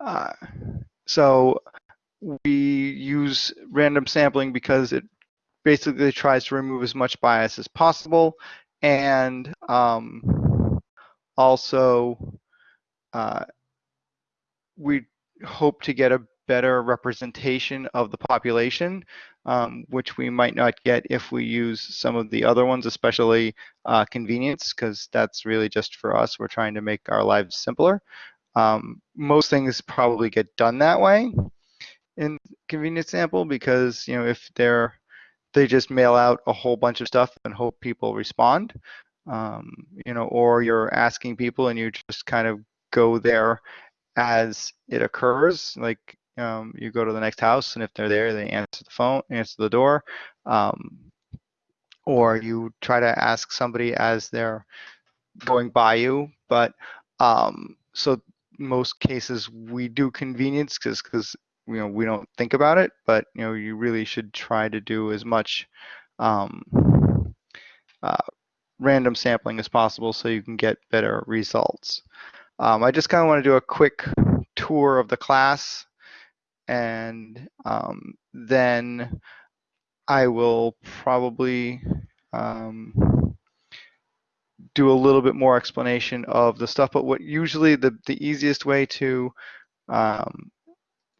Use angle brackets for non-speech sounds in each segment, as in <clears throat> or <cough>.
Uh, so we use random sampling because it basically tries to remove as much bias as possible and um, also uh, we hope to get a better representation of the population, um, which we might not get if we use some of the other ones, especially uh, convenience, because that's really just for us. We're trying to make our lives simpler. Um, most things probably get done that way in convenience sample because you know if they're they just mail out a whole bunch of stuff and hope people respond um, you know or you're asking people and you just kind of go there as it occurs like um, you go to the next house and if they're there they answer the phone answer the door um, or you try to ask somebody as they're going by you but um, so most cases we do convenience because because you know we don't think about it but you know you really should try to do as much um, uh, random sampling as possible so you can get better results. Um, I just kind of want to do a quick tour of the class and um, then I will probably um, do a little bit more explanation of the stuff but what usually the, the easiest way to um,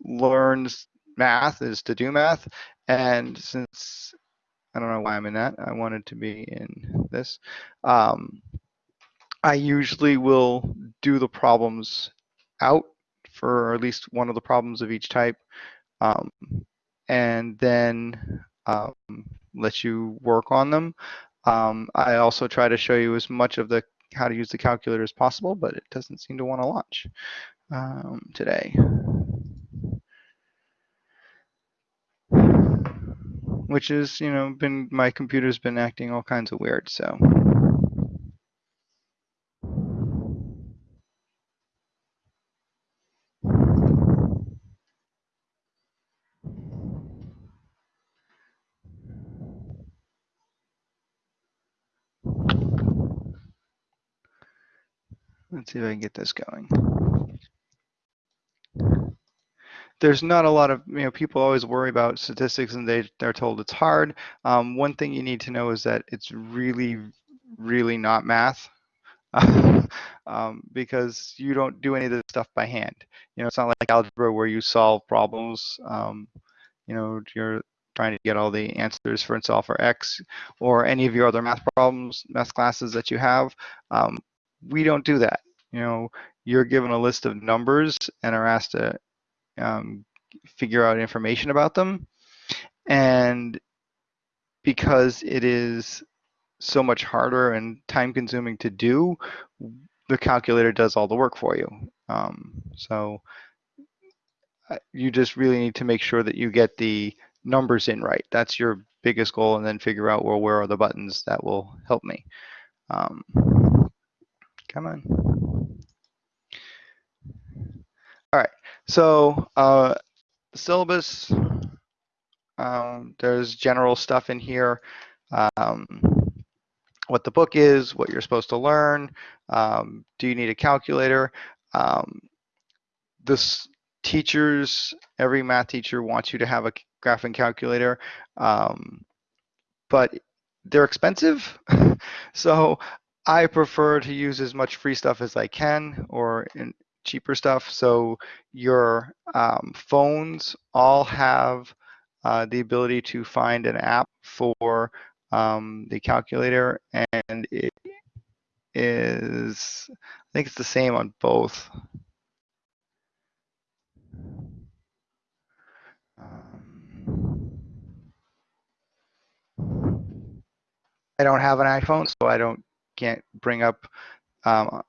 learns math is to do math. And since I don't know why I'm in that, I wanted to be in this. Um, I usually will do the problems out for at least one of the problems of each type, um, and then um, let you work on them. Um, I also try to show you as much of the how to use the calculator as possible, but it doesn't seem to want to launch um, today. which is, you know, been my computer's been acting all kinds of weird, so. Let's see if I can get this going there's not a lot of you know people always worry about statistics and they they're told it's hard. Um, one thing you need to know is that it's really really not math. <laughs> um, because you don't do any of this stuff by hand. You know, it's not like algebra where you solve problems. Um, you know, you're trying to get all the answers for solve for x or any of your other math problems, math classes that you have. Um, we don't do that. You know, you're given a list of numbers and are asked to um, figure out information about them. And because it is so much harder and time consuming to do, the calculator does all the work for you. Um, so uh, you just really need to make sure that you get the numbers in right. That's your biggest goal and then figure out, well, where are the buttons that will help me. Um, come on. All right, so uh, the syllabus, um, there's general stuff in here, um, what the book is, what you're supposed to learn, um, do you need a calculator? Um, this teachers, every math teacher wants you to have a graphing calculator, um, but they're expensive. <laughs> so I prefer to use as much free stuff as I can, or in, cheaper stuff. So your um, phones all have uh, the ability to find an app for um, the calculator and it is, I think it's the same on both. Um, I don't have an iPhone, so I don't can't bring up um,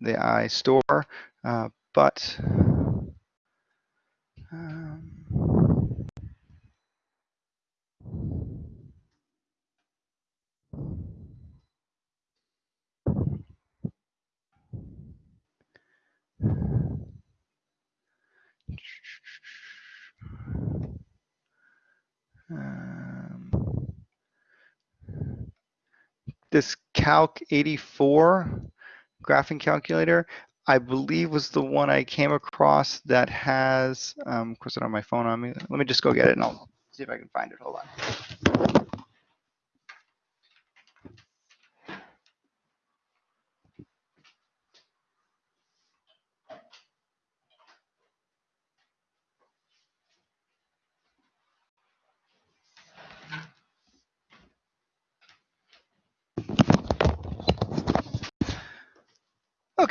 the iStore, uh, but um, um, this Calc 84 graphing calculator, I believe was the one I came across that has, um, of course I don't have my phone on me. Let me just go get it and I'll see if I can find it. Hold on.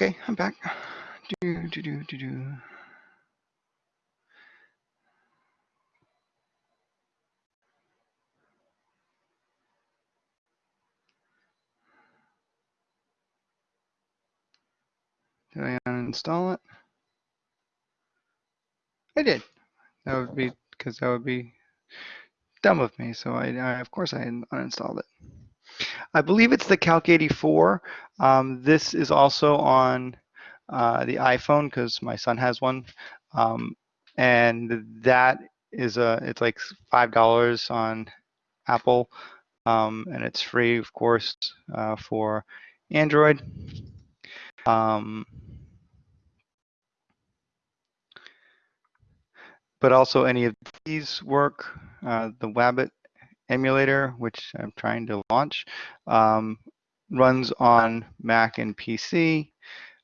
Okay, I'm back. Do, do, do, do, do. Did I uninstall it? I did. That would be because that would be dumb of me. So I, I of course I uninstalled it. I believe it's the Calc 84. Um, this is also on uh, the iPhone because my son has one, um, and that is a it's like five dollars on Apple, um, and it's free, of course, uh, for Android. Um, but also any of these work. Uh, the Wabbit emulator, which I'm trying to launch, um, runs on Mac and PC,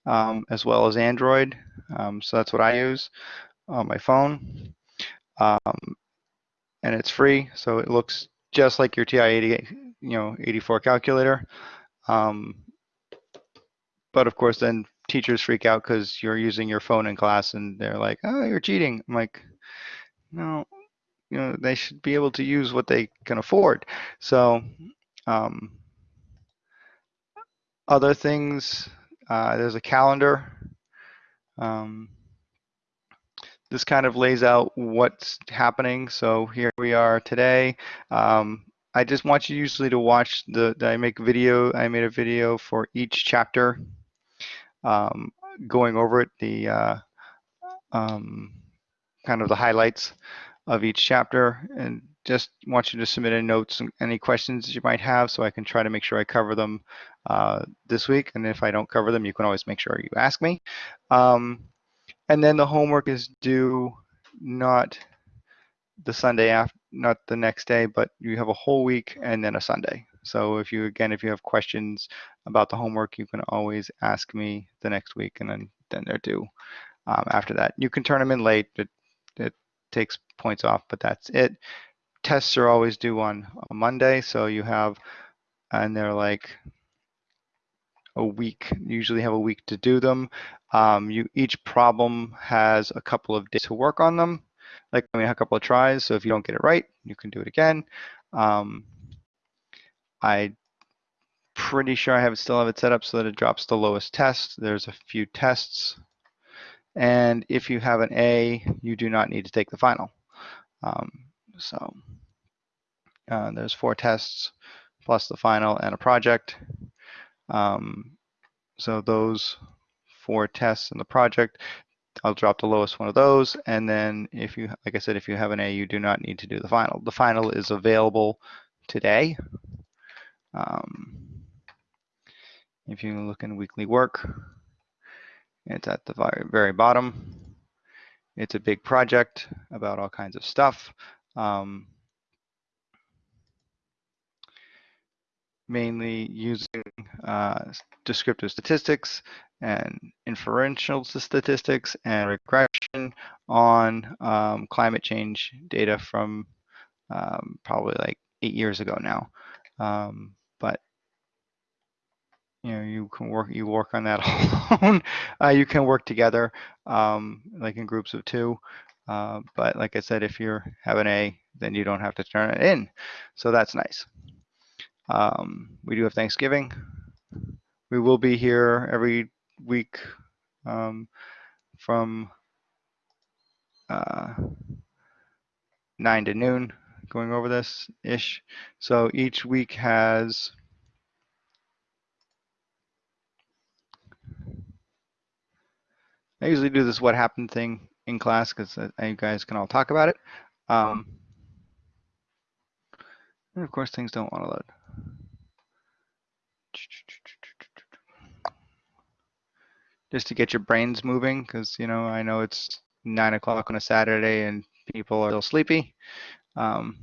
um, as well as Android. Um, so that's what I use on my phone. Um, and it's free, so it looks just like your TI-80, you know, 84 calculator. Um, but of course, then teachers freak out because you're using your phone in class and they're like, oh, you're cheating. I'm like, no, you know, they should be able to use what they can afford. So um, other things, uh, there's a calendar. Um, this kind of lays out what's happening. So here we are today. Um, I just want you usually to watch the, I make video, I made a video for each chapter um, going over it, the uh, um, kind of the highlights of each chapter and just want you to submit any notes and any questions you might have so I can try to make sure I cover them uh, this week. And if I don't cover them, you can always make sure you ask me. Um, and then the homework is due not the Sunday after, not the next day, but you have a whole week and then a Sunday. So if you, again, if you have questions about the homework, you can always ask me the next week and then, then they're due um, after that. You can turn them in late. It takes points off, but that's it. Tests are always due on a Monday, so you have, and they're like a week, usually have a week to do them. Um, you Each problem has a couple of days to work on them, like I mean, a couple of tries, so if you don't get it right, you can do it again. Um, I pretty sure I have still have it set up so that it drops the lowest test. There's a few tests and if you have an A, you do not need to take the final. Um, so uh, there's four tests plus the final and a project. Um, so those four tests in the project, I'll drop the lowest one of those. And then if you, like I said, if you have an A, you do not need to do the final. The final is available today. Um, if you look in weekly work, it's at the very, bottom. It's a big project about all kinds of stuff. Um, mainly using uh, descriptive statistics and inferential statistics and regression on um, climate change data from um, probably like eight years ago now. Um, you know you can work you work on that <laughs> alone. Uh, you can work together um, like in groups of two uh, but like I said if you're have an A then you don't have to turn it in. So that's nice. Um, we do have Thanksgiving. We will be here every week um, from uh, 9 to noon going over this ish so each week has I usually do this what happened thing in class because you guys can all talk about it. Um, and of course, things don't want to load. just to get your brains moving because you know I know it's nine o'clock on a Saturday and people are still sleepy, um,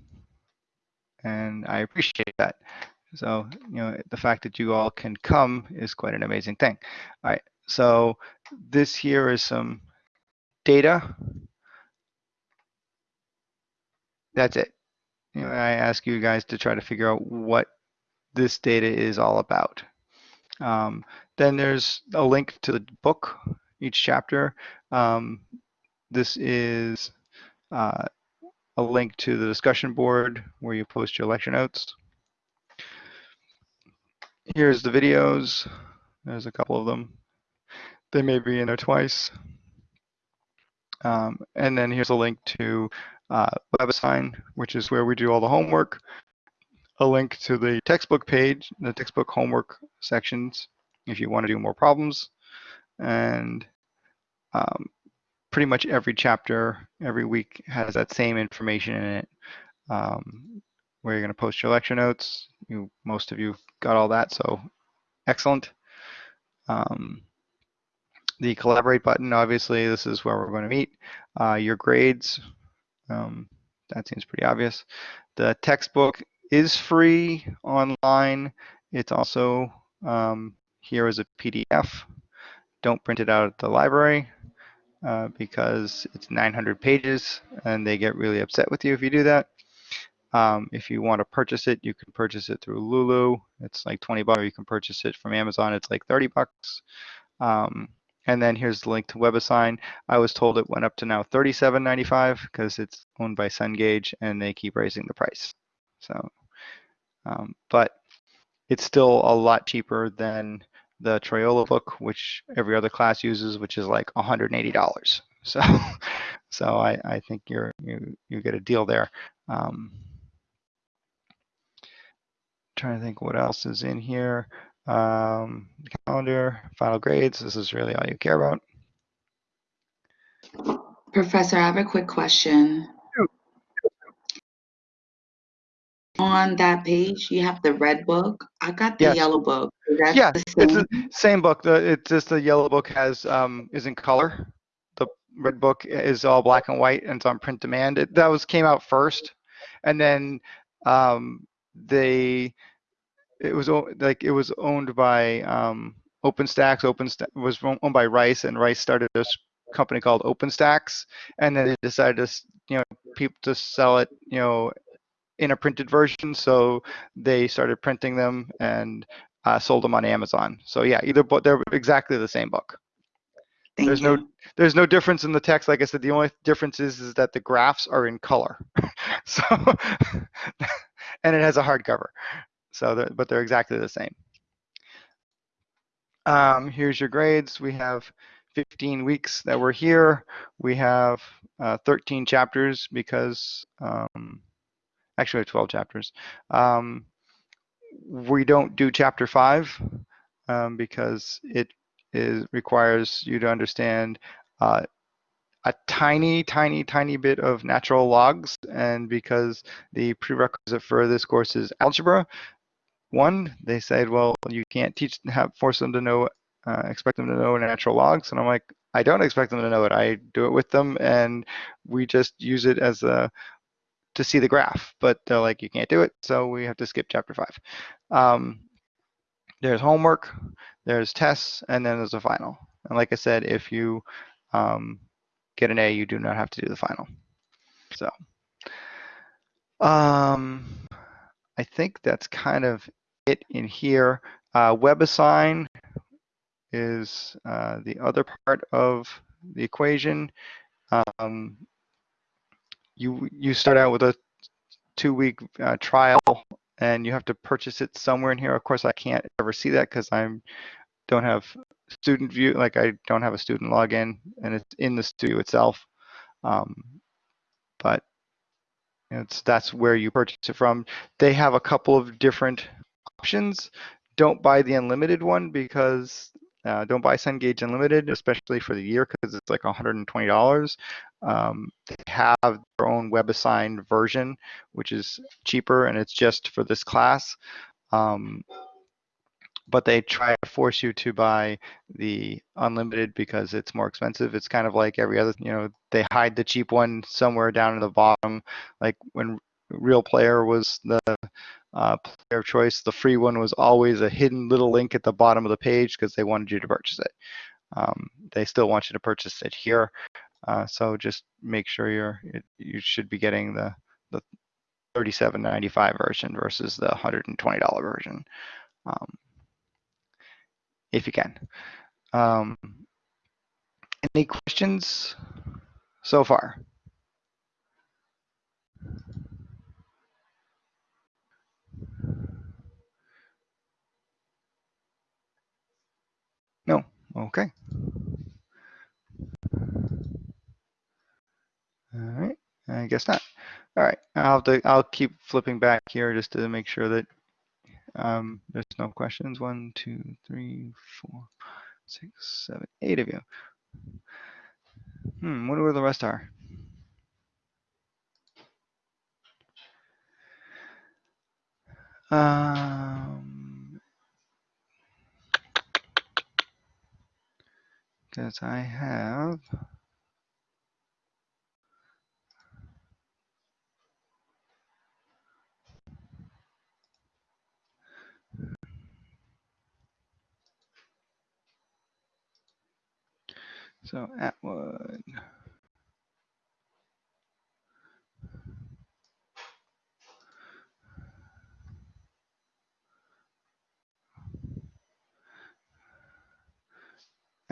and I appreciate that. So you know the fact that you all can come is quite an amazing thing. All right, so this here is some data. That's it. You know, I ask you guys to try to figure out what this data is all about. Um, then there's a link to the book, each chapter. Um, this is uh, a link to the discussion board where you post your lecture notes. Here's the videos. There's a couple of them. They may be in there twice. Um, and then here's a link to uh, WebAssign, which is where we do all the homework. A link to the textbook page, the textbook homework sections, if you want to do more problems. And um, pretty much every chapter, every week has that same information in it. Um, where you're going to post your lecture notes. You, most of you got all that, so excellent. Um, the collaborate button, obviously, this is where we're going to meet. Uh, your grades, um, that seems pretty obvious. The textbook is free online. It's also um, here as a PDF. Don't print it out at the library uh, because it's 900 pages and they get really upset with you if you do that. Um, if you want to purchase it, you can purchase it through Lulu. It's like 20 bucks. Or you can purchase it from Amazon. It's like 30 bucks. Um, and then here's the link to WebAssign. I was told it went up to now $37.95 because it's owned by Cengage and they keep raising the price. So, um, but it's still a lot cheaper than the Triola book, which every other class uses, which is like $180. <laughs> So, so I, I think you're you you get a deal there. Um, trying to think what else is in here. Um, calendar, final grades. This is really all you care about. Professor, I have a quick question. On that page, you have the red book. I got the Yes. yellow book. Yeah, the it's same? the same book. The, it's just the yellow book has um, is in color. The red book is all black and white and it's on print demand. It, that was came out first, and then um, they it was like it was owned by um, OpenStax. OpenStax was owned by Rice, and Rice started this company called OpenStax, and then they decided to you know people to sell it you know in a printed version. So they started printing them and uh, sold them on Amazon. So yeah, either book they're exactly the same book. Thank There's you. no there's no difference in the text. Like I said, the only difference is is that the graphs are in color. <laughs> so <laughs> and it has a hardcover. So they're- but they're exactly the same. Um, here's your grades. We have 15 weeks that we're here. We have uh, 13 chapters because um, actually we have 12 chapters. Um, we don't do chapter five um, because it is requires you to understand uh, a tiny, tiny, tiny bit of natural logs, and because the prerequisite for this course is algebra, one, they said, well, you can't teach, have, force them to know, uh, expect them to know natural logs, and I'm like, I don't expect them to know it. I do it with them, and we just use it as a to see the graph. But they're like, you can't do it, so we have to skip chapter five. Um, there's homework, there's tests, and then there's a final. And like I said, if you um, get an A, you do not have to do the final. So um, I think that's kind of it in here. Uh, WebAssign is uh, the other part of the equation. Um, you you start out with a two-week uh, trial, and you have to purchase it somewhere in here. Of course, I can't ever see that because I'm don't have student view, like I don't have a student login, and it's in the studio itself. Um, but it's that's where you purchase it from. They have a couple of different options. Don't buy the unlimited one because uh, don't buy Cengage Unlimited, especially for the year, because it's like $120. Um, they have their own WebAssign version, which is cheaper, and it's just for this class. Um, but they try to force you to buy the unlimited because it's more expensive. It's kind of like every other, you know, they hide the cheap one somewhere down in the bottom. Like when Real Player was the uh, player of choice, the free one was always a hidden little link at the bottom of the page because they wanted you to purchase it. Um, they still want you to purchase it here. Uh, so just make sure you're, you should be getting the, the 37.95 version versus the $120 version. Um, if you can. Um, any questions so far? No. Okay. All right. I guess not. All right. I'll have to, I'll keep flipping back here just to make sure that um, there's no questions. One, two, three, four, six, seven, eight of you. Hmm, wonder where the rest are. Um, because I have So Atwood.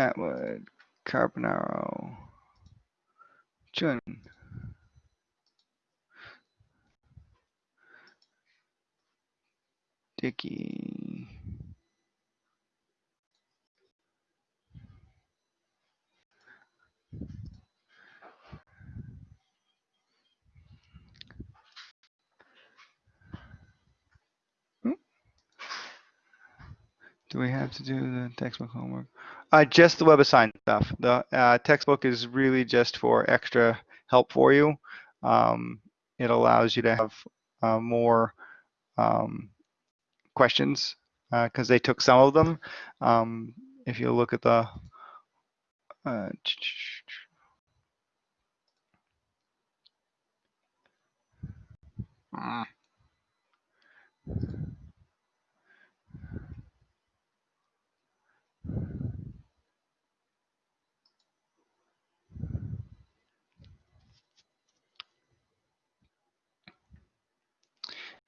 Atwood, Carbonaro, Jun. Dickey. Hmm? Do we have to do the textbook homework? Uh, just the WebAssign stuff. The uh, textbook is really just for extra help for you. Um, it allows you to have uh, more um, questions because they took some of them. Um, if you look at the uh, ah.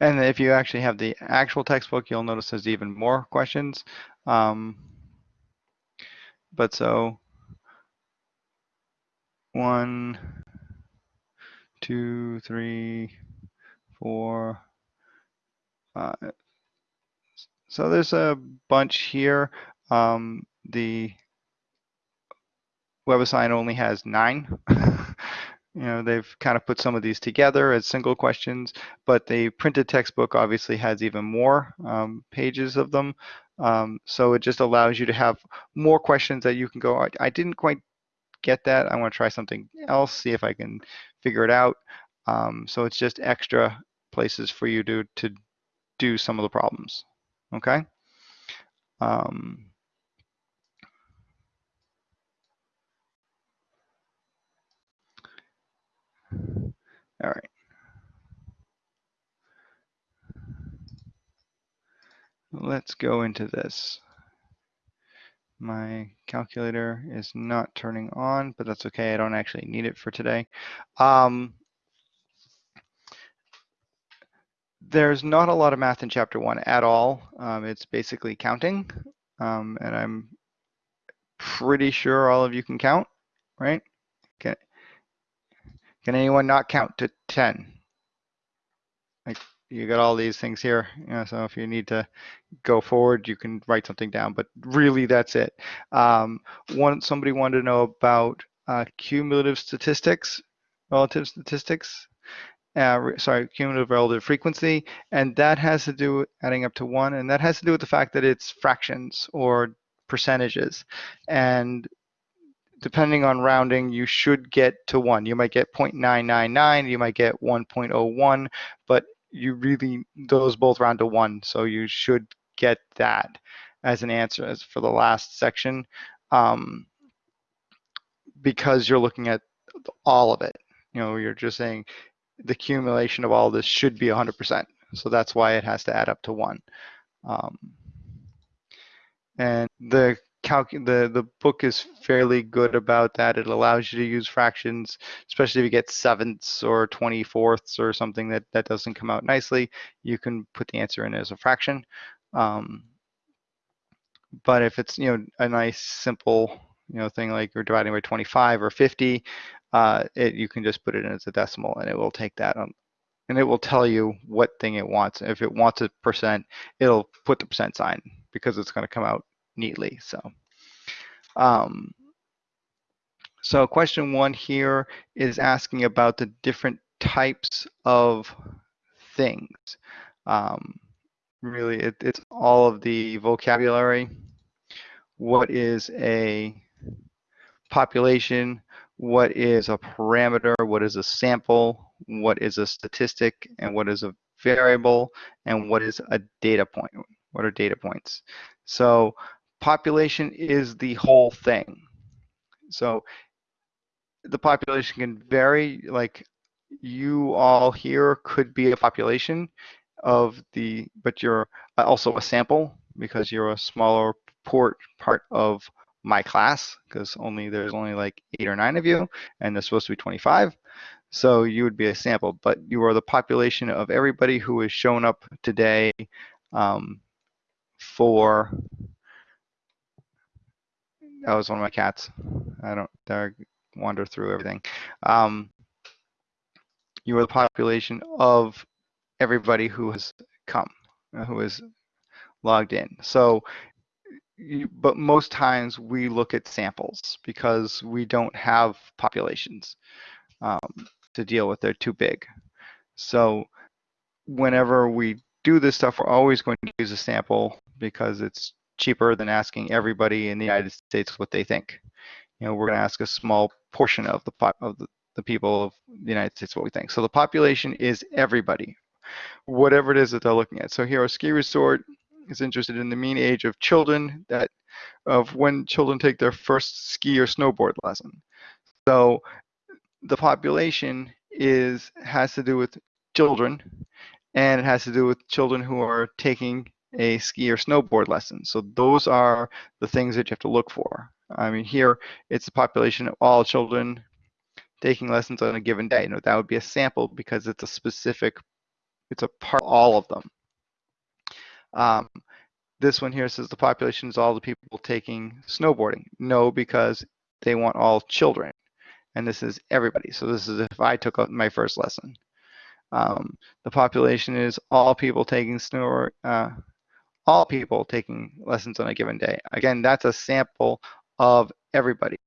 And if you actually have the actual textbook, you'll notice there's even more questions. Um, but so one, two, three, four, five. So there's a bunch here. Um, the WebAssign only has nine. <laughs> you know, they've kind of put some of these together as single questions, but the printed textbook obviously has even more um, pages of them. Um, so it just allows you to have more questions that you can go, I, I didn't quite get that. I want to try something else, see if I can figure it out. Um, so it's just extra places for you to, to do some of the problems, okay? All right. Let's go into this. My calculator is not turning on, but that's okay. I don't actually need it for today. Um, there's not a lot of math in chapter one at all. Um, it's basically counting. Um, and I'm pretty sure all of you can count, right? Can anyone not count to 10? Like you got all these things here, you know, so if you need to go forward, you can write something down, but really that's it. Um, one, somebody wanted to know about uh, cumulative statistics, relative statistics, uh, sorry, cumulative relative frequency, and that has to do with adding up to one, and that has to do with the fact that it's fractions or percentages. And depending on rounding, you should get to one. You might get 0.999, you might get 1.01, but you really, those both round to one, so you should get that. as an answer as for the last section um, because you're looking at all of it. You know, you're just saying the accumulation of all this should be 100%. So that's why it has to add up to one. Um, and the calc the the book is fairly good about that. It allows you to use fractions, especially if you get sevenths or twenty fourths or something that that doesn't come out nicely. You can put the answer in as a fraction. Um, but if it's you know a nice simple you know thing like you're dividing by 25 or 50, uh, it, you can just put it in as a decimal and it will take that on, and it will tell you what thing it wants. If it wants a percent, it'll put the percent sign because it's going to come out neatly. So, um, so question one here is asking about the different types of things. Um, really, it, it's all of the vocabulary. What is a population? What is a parameter? What is a sample? What is a statistic? And what is a variable? And what is a data point? What are data points? So population is the whole thing. So the population can vary, like you all here could be a population of the, but you're also a sample because you're a smaller port part of my class because only there's only like eight or nine of you and there's supposed to be 25. So you would be a sample, but you are the population of everybody who has shown up today um, for that was one of my cats. I don't they wander through everything. Um, you are the population of everybody who has come, uh, who is logged in. So, but most times we look at samples because we don't have populations um, to deal with. They're too big. So, whenever we do this stuff, we're always going to use a sample because it's cheaper than asking everybody in the United States what they think. You know, we're going to ask a small portion of the of the, the people of the United States what we think. So the population is everybody, whatever it is that they're looking at. So here, a ski resort is interested in the mean age of children that of when children take their first ski or snowboard lesson. So the population is has to do with children and it has to do with children who are taking a ski or snowboard lesson. So those are the things that you have to look for. I mean, here it's the population of all children taking lessons on a given day. You know, that would be a sample because it's a specific, it's a part of all of them. Um, this one here says the population is all the people taking snowboarding. No, because they want all children. And this is everybody. So this is if I took my first lesson. Um, the population is all people taking snow, uh, all people taking lessons on a given day. Again, that's a sample of everybody.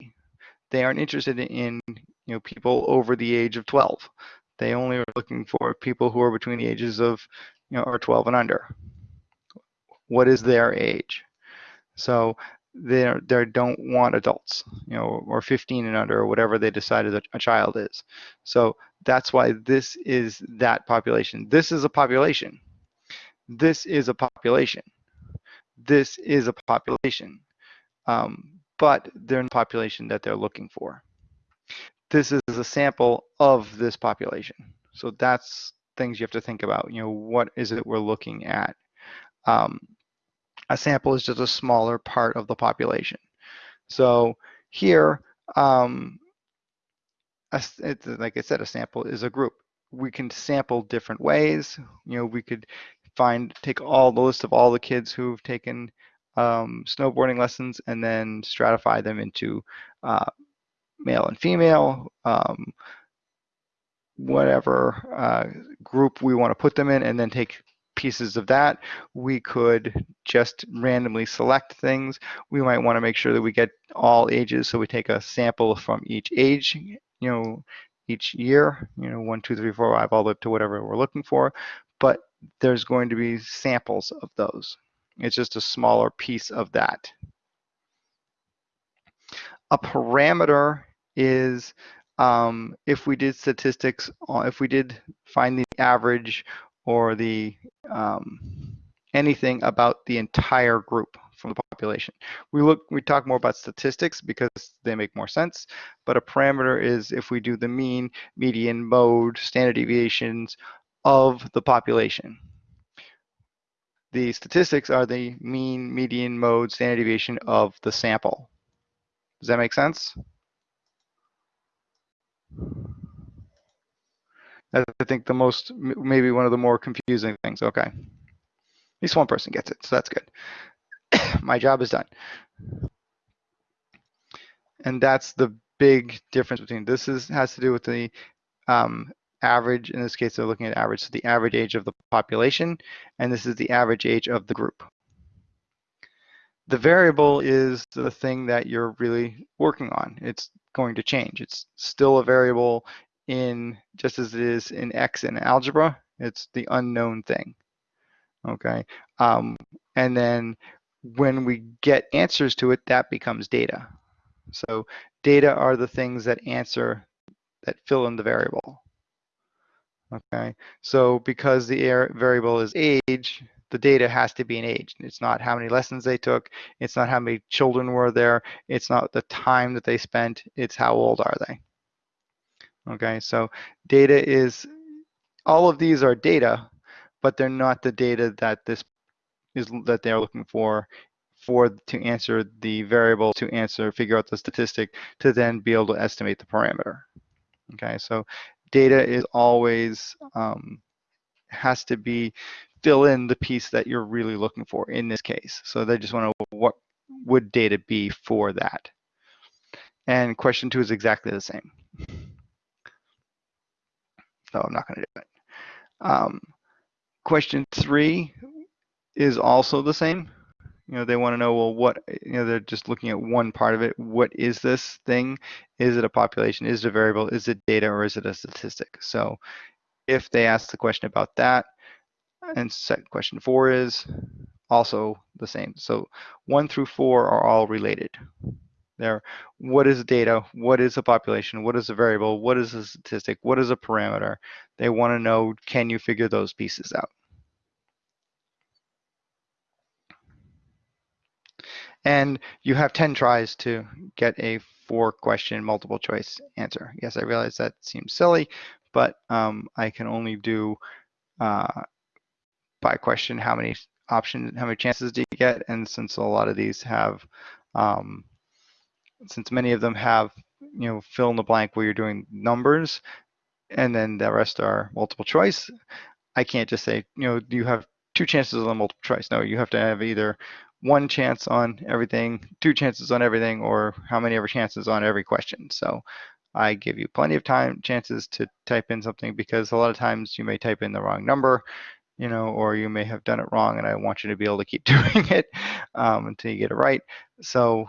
They aren't interested in you know people over the age of 12. They only are looking for people who are between the ages of you know or 12 and under. What is their age? So they they don't want adults, you know, or 15 and under, or whatever they decided that a child is. So that's why this is that population. This is a population this is a population. This is a population, um, but they're in the population that they're looking for. This is a sample of this population. So that's things you have to think about. You know, what is it we're looking at? Um, a sample is just a smaller part of the population. So here, um, a, like I said, a sample is a group. We can sample different ways. You know, we could find take all the list of all the kids who've taken um, snowboarding lessons and then stratify them into uh, male and female, um, whatever uh, group we want to put them in, and then take pieces of that. We could just randomly select things. We might want to make sure that we get all ages, so we take a sample from each age, you know, each year, you know, one, two, three, four, five, all the way up to whatever we're looking for. But there's going to be samples of those. It's just a smaller piece of that. A parameter is um, if we did statistics, if we did find the average or the um, anything about the entire group from the population. We look, we talk more about statistics because they make more sense, but a parameter is if we do the mean, median, mode, standard deviations of the population. The statistics are the mean, median, mode, standard deviation of the sample. Does that make sense? That's, I think the most, maybe one of the more confusing things. Okay. At least one person gets it, so that's good. <coughs> My job is done. And that's the big difference between this is has to do with the um, average, in this case, they're looking at average, so the average age of the population, and this is the average age of the group. The variable is the thing that you're really working on. It's going to change. It's still a variable in, just as it is in X in algebra, it's the unknown thing, okay? Um, and then when we get answers to it, that becomes data. So data are the things that answer, that fill in the variable. Okay, so because the variable is age, the data has to be an age. It's not how many lessons they took. It's not how many children were there. It's not the time that they spent. It's how old are they. Okay, so data is, all of these are data, but they're not the data that this is that they're looking for for to answer the variable to answer figure out the statistic to then be able to estimate the parameter okay so data is always um, has to be fill in the piece that you're really looking for in this case. So they just want to what would data be for that. And question two is exactly the same. So I'm not going to do it. Um, question three is also the same. You know, they want to know, well, what, you know, they're just looking at one part of it. What is this thing? Is it a population? Is it a variable? Is it data or is it a statistic? So if they ask the question about that, and set question four is also the same. So one through four are all related. There, what is data? What is a population? What is a variable? What is a statistic? What is a parameter? They want to know, can you figure those pieces out? And you have 10 tries to get a four question multiple choice answer. Yes, I realize that seems silly, but um, I can only do uh, by question how many options, how many chances do you get? And since a lot of these have, um, since many of them have, you know, fill in the blank where you're doing numbers, and then the rest are multiple choice, I can't just say, you know, you have two chances on multiple choice. No, you have to have either one chance on everything, two chances on everything, or how many ever chances on every question. So I give you plenty of time chances to type in something because a lot of times you may type in the wrong number, you know, or you may have done it wrong and I want you to be able to keep <laughs> doing it um, until you get it right. So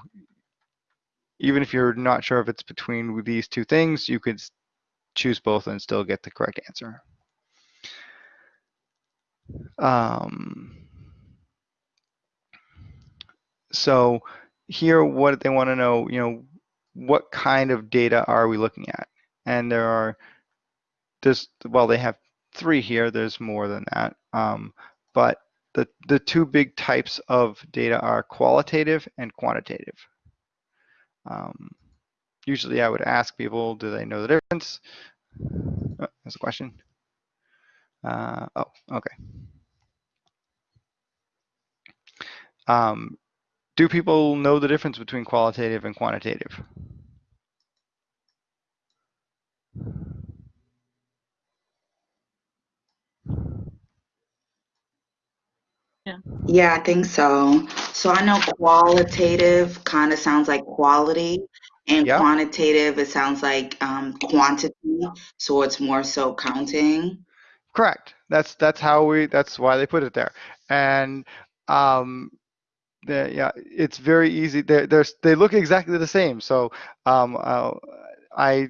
even if you're not sure if it's between these two things, you could choose both and still get the correct answer. Um, so here, what they want to know, you know, what kind of data are we looking at? And there are, well, they have three here. There's more than that. Um, but the, the two big types of data are qualitative and quantitative. Um, usually I would ask people, do they know the difference? Oh, there's a question. Uh, oh, okay. Um, do people know the difference between qualitative and quantitative? Yeah. Yeah, I think so. So I know qualitative kind of sounds like quality, and Yeah. quantitative it sounds like um, quantity. So it's more so counting. Correct. That's that's how we. That's why they put it there. And um, yeah, it's very easy. They they they look exactly the same. So um, uh, I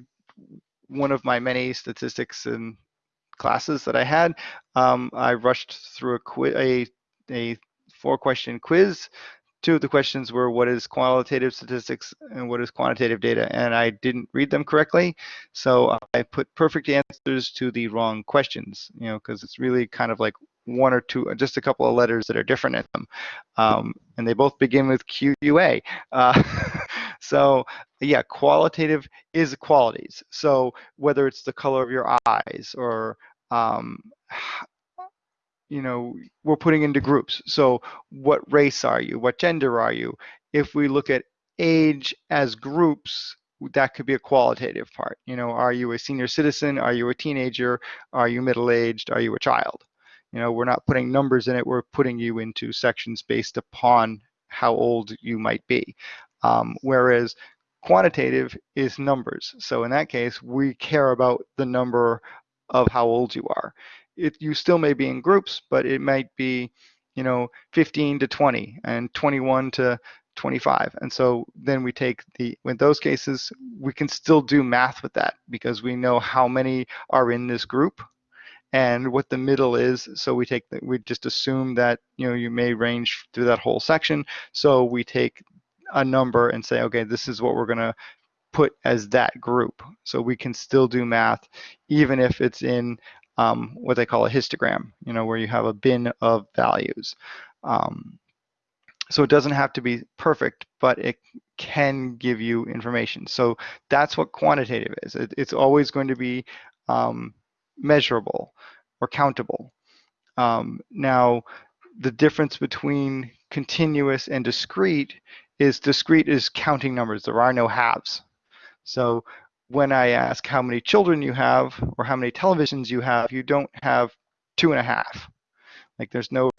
one of my many statistics and classes that I had, um, I rushed through a, quiz, a a four question quiz. Two of the questions were what is qualitative statistics and what is quantitative data, and I didn't read them correctly, so I put perfect answers to the wrong questions. You know, because it's really kind of like one or two, just a couple of letters that are different in them. Um, and they both begin with QUA. Uh, <laughs> so yeah, qualitative is qualities. So whether it's the color of your eyes or um, you know, we're putting into groups. So what race are you? What gender are you? If we look at age as groups, that could be a qualitative part. You know, are you a senior citizen? Are you a teenager? Are you middle-aged? Are you a child? You know, we're not putting numbers in it. We're putting you into sections based upon how old you might be. Um, whereas quantitative is numbers. So in that case, we care about the number of how old you are. It, you still may be in groups, but it might be, you know, 15 to 20 and 21 to 25. And so then we take the, in those cases, we can still do math with that because we know how many are in this group and what the middle is. So we take, the, we just assume that, you know, you may range through that whole section. So we take a number and say, okay, this is what we're to put as that group. So we can still do math even if it's in um, what they call a histogram, you know, where you have a bin of values. Um, so it doesn't have to be perfect, but it can give you information. So that's what quantitative is. It, it's always going to be um, measurable or countable. Um, now, the difference between continuous and discrete is discrete is counting numbers. There are no halves. So when I ask how many children you have or how many televisions you have, you don't have two and a half. Like there's no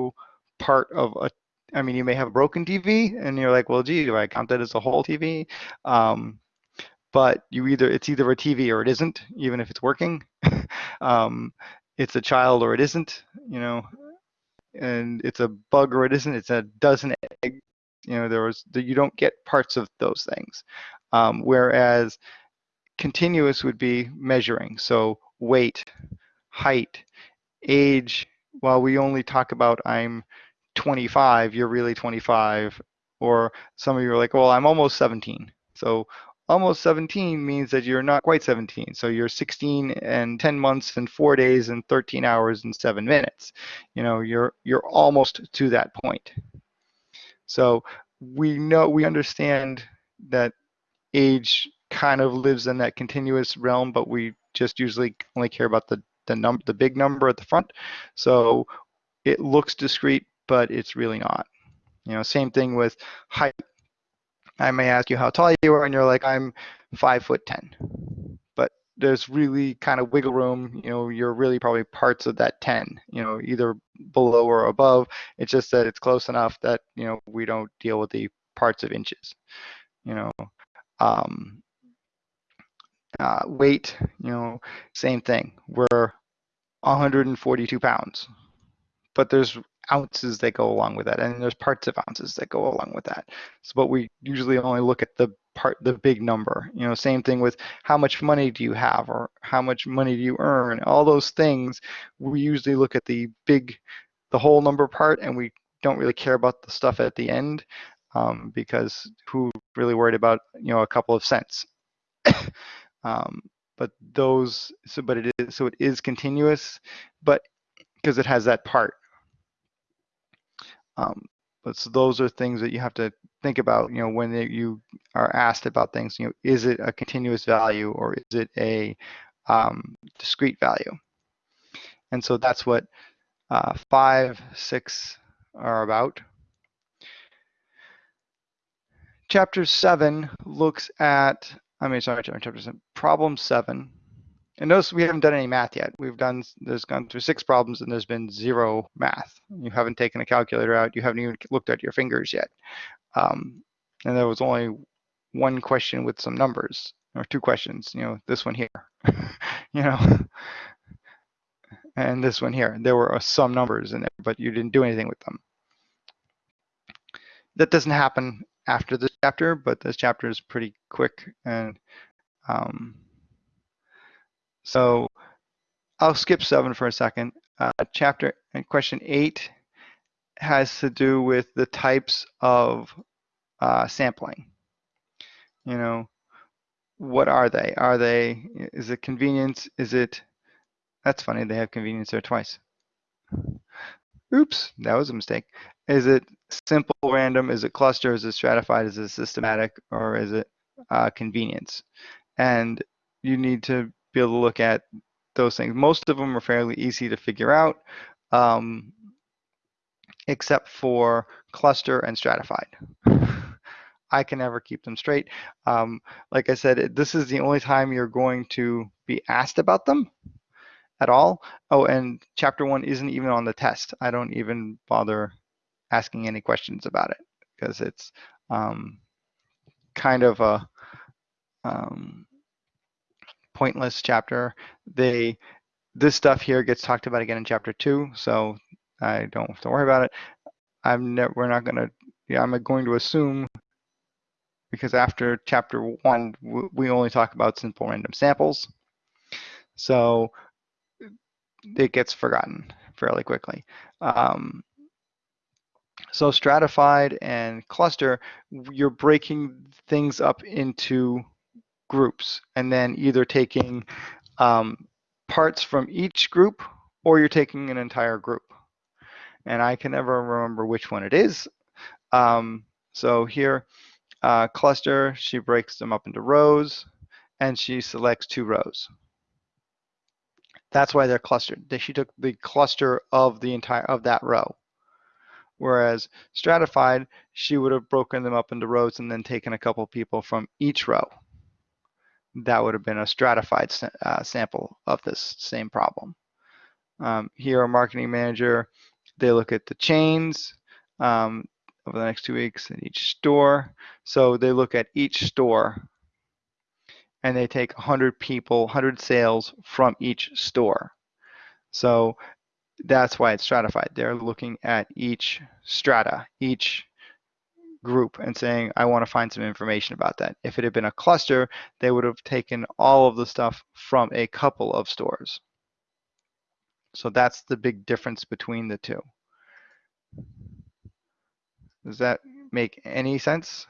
part of a I mean, you may have a broken TV, and you're like, well, gee, do I count that as a whole TV? Um, but you either it's either a TV or it isn't, even if it's working. <laughs> um, it's a child or it isn't, you know, and it's a bug or it isn't. It's a dozen eggs. You know, there was you don't get parts of those things. Um, whereas continuous would be measuring, so weight, height, age. While we only talk about I'm 25, you're really 25. Or some of you are like, well, I'm almost 17. So almost 17 means that you're not quite 17. So you're 16 and 10 months and four days and 13 hours and seven minutes. You know, you're you're almost to that point. So we know we understand that age kind of lives in that continuous realm, but we just usually only care about the the number, the big number at the front. So it looks discrete, but it's really not. You know, same thing with height. I may ask you how tall you are, and you're like, I'm five foot ten. But there's really kind of wiggle room. You know, you're really probably parts of that ten. You know, either below or above. It's just that it's close enough that you know we don't deal with the parts of inches. You know, um, uh, weight. You know, same thing. We're 142 pounds, but there's ounces that go along with that, and there's parts of ounces that go along with that. So, but we usually only look at the part, the big number. You know, same thing with how much money do you have, or how much money do you earn. All those things, we usually look at the big, the whole number part, and we don't really care about the stuff at the end um, because who really worried about you know a couple of cents. <coughs> um, but those, so but it is so it is continuous, but because it has that part um, but so those are things that you have to think about, you know, when you are asked about things, you know, is it a continuous value or is it a um, discrete value? And so that's what uh, five, six are about. Chapter seven looks at, I mean, sorry, chapter seven, problem seven and notice we haven't done any math yet. We've done, there's gone through six problems and there's been zero math. You haven't taken a calculator out. You haven't even looked at your fingers yet. Um, and there was only one question with some numbers or two questions, you know, this one here, <laughs> you know, <laughs> and this one here. There were uh, some numbers in there, but you didn't do anything with them. That doesn't happen after this chapter, but this chapter is pretty quick and um, so I'll skip seven for a second. Uh, chapter and question eight has to do with the types of uh, sampling. You know, what are they? Are they, is it convenience? Is it, that's funny, they have convenience there twice. oops, that was a mistake. Is it simple random? Is it cluster? Is it stratified? Is it systematic? Or is it uh, convenience? And you need to be able to look at those things. Most of them are fairly easy to figure out, um, except for cluster and stratified. <laughs> I can never keep them straight. Um, like I said, this is the only time you're going to be asked about them at all. Oh, and chapter one isn't even on the test. I don't even bother asking any questions about it because it's um, kind of a um, pointless chapter. They this stuff here gets talked about again in chapter two, so I don't have to worry about it. I'm never we're not gonna yeah, I'm going to assume because after chapter one, we only talk about simple random samples. So it gets forgotten fairly quickly. Um, so stratified and cluster, you're breaking things up into groups and then either taking um, parts from each group or you're taking an entire group. And I can never remember which one it is. Um, so here, uh, cluster, she breaks them up into rows and she selects two rows. That's why they're clustered. She took the cluster of the entire of that row. Whereas stratified, she would have broken them up into rows and then taken a couple people from each row. That would have been a stratified uh, sample of this same problem. Um, here, a marketing manager, they look at the chains um, over the next two weeks in each store. So they look at each store and they take 100 people, 100 sales from each store. So that's why it's stratified. They're looking at each strata, each group and saying, I want to find some information about that. If it had been a cluster, they would have taken all of the stuff from a couple of stores. So that's the big difference between the two. Does that make any sense?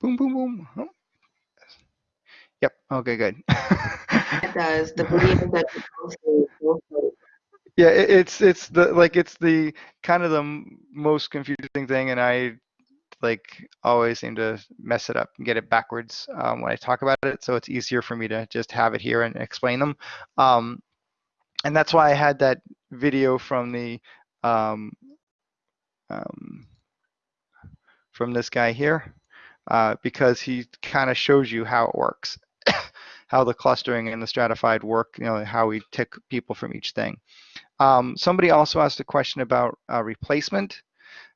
Boom, boom, boom. Oh. Yep. Okay, good. <laughs> it does. The Yeah, it, it's it's the like it's the kind of the most confusing thing, and I like always seem to mess it up and get it backwards um, when I talk about it. So it's easier for me to just have it here and explain them. Um, and that's why I had that video from the um, um from this guy here uh, because he kind of shows you how it works, <coughs> how the clustering and the stratified work, you know, how we tick people from each thing. Um, somebody also asked a question about uh, replacement.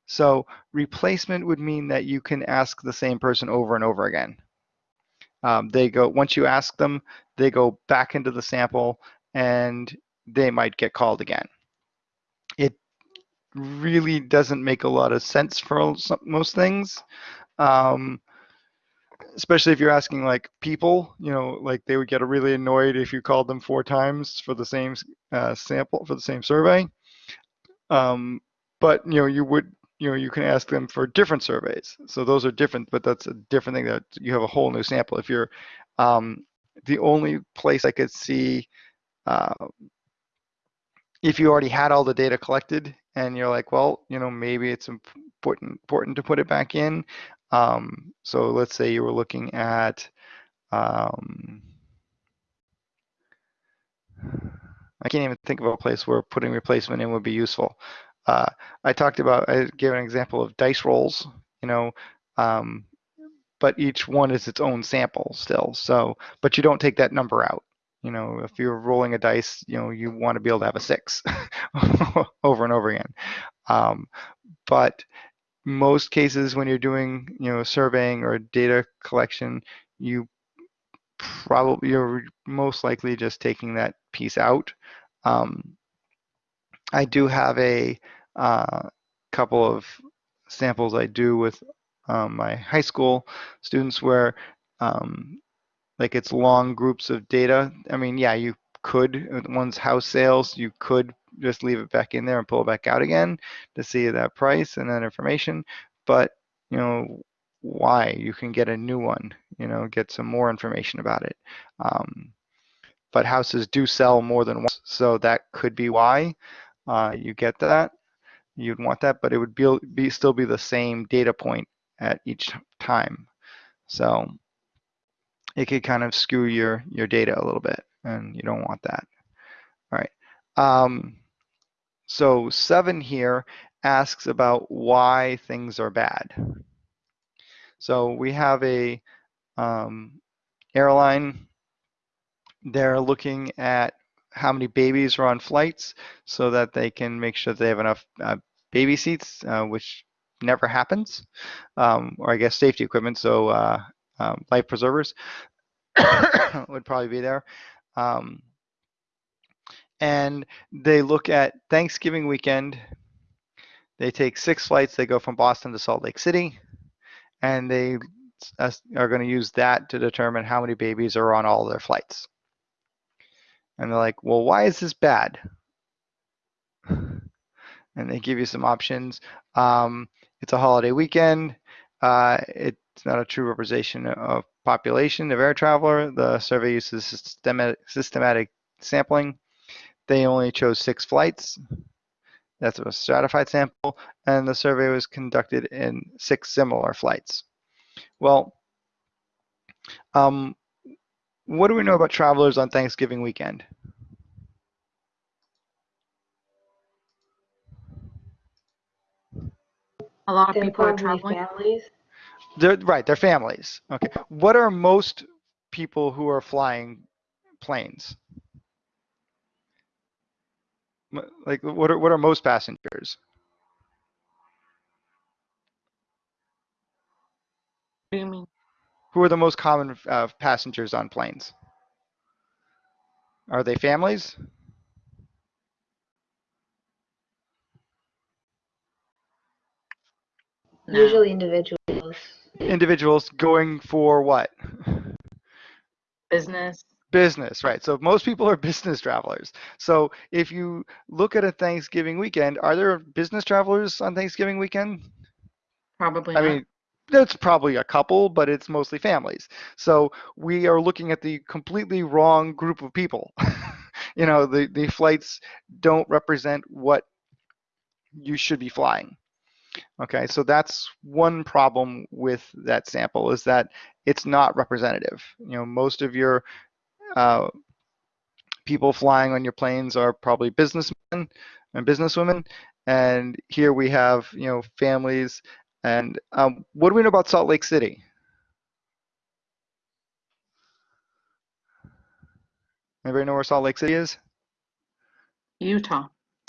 So replacement would mean that you can ask the same person over and over again. Um, they go once you ask them, they go back into the sample and they might get called again. It really doesn't make a lot of sense for most things um, especially if you're asking like people, you know, like they would get really annoyed if you called them four times for the same uh, sample for the same survey. Um, but you know, you would, you know, you can ask them for different surveys. So those are different, but that's a different thing that you have a whole new sample. If you're um, the only place I could see uh, if you already had all the data collected and you're like, well, you know, maybe it's important important to put it back in. Um, so let's say you were looking at, um, <sighs> I can't even think of a place where putting replacement in would be useful. Uh, I talked about, I gave an example of dice rolls, you know, um, but each one is its own sample still. So, but you don't take that number out. You know, if you're rolling a dice, you know, you want to be able to have a six <laughs> over and over again. Um, but most cases when you're doing you know surveying or data collection you probably you're most likely just taking that piece out. Um, I do have a uh, couple of samples I do with um, my high school students where um, like it's long groups of data. I mean yeah you could one's house sales you could just leave it back in there and pull it back out again to see that price and that information. But, you know, why? You can get a new one, you know, get some more information about it. Um, but houses do sell more than once, so that could be why uh, you get that. You'd want that, but it would be, be still be the same data point at each time. So it could kind of skew your your data a little bit, and you don't want that. All right. Um, so seven here asks about why things are bad. So we have a um, airline. They're looking at how many babies are on flights so that they can make sure they have enough uh, baby seats, uh, which never happens, um, or I guess safety equipment, so uh, um, life preservers <coughs> would probably be there. Um, and they look at Thanksgiving weekend. They take six flights. They go from Boston to Salt Lake City, and they are going to use that to determine how many babies are on all their flights. And they're like, well, why is this bad? And they give you some options. Um, it's a holiday weekend. Uh, it's not a true representation of population of air traveler. The survey uses systematic sampling. They only chose six flights. That's a stratified sample, and the survey was conducted in six similar flights. Well, um, what do we know about travelers on Thanksgiving weekend? A lot of They're people are traveling. families. They're, right, they're families. Okay. What are most people who are flying planes? M- Like, what are what are most passengers? What do you mean? Who are the most common uh, passengers on planes? Are they families? Usually individuals. Individuals going for what? <laughs> business. Business, right. So most people are <laughs> business travelers. So if you look at a Thanksgiving weekend, are there business travelers on Thanksgiving weekend? Probably I not. mean, that's probably a couple, but it's mostly families. So we are looking at the completely wrong group of people. <laughs> you know, the, the flights don't represent what you should be flying. Okay, so that's one problem with that sample is that it's not representative. You know, most of your uh, people flying on your planes are probably businessmen and businesswomen, and here we have you know families. And um, what do we know about Salt Lake City? Anybody know where Salt Lake City is? Utah.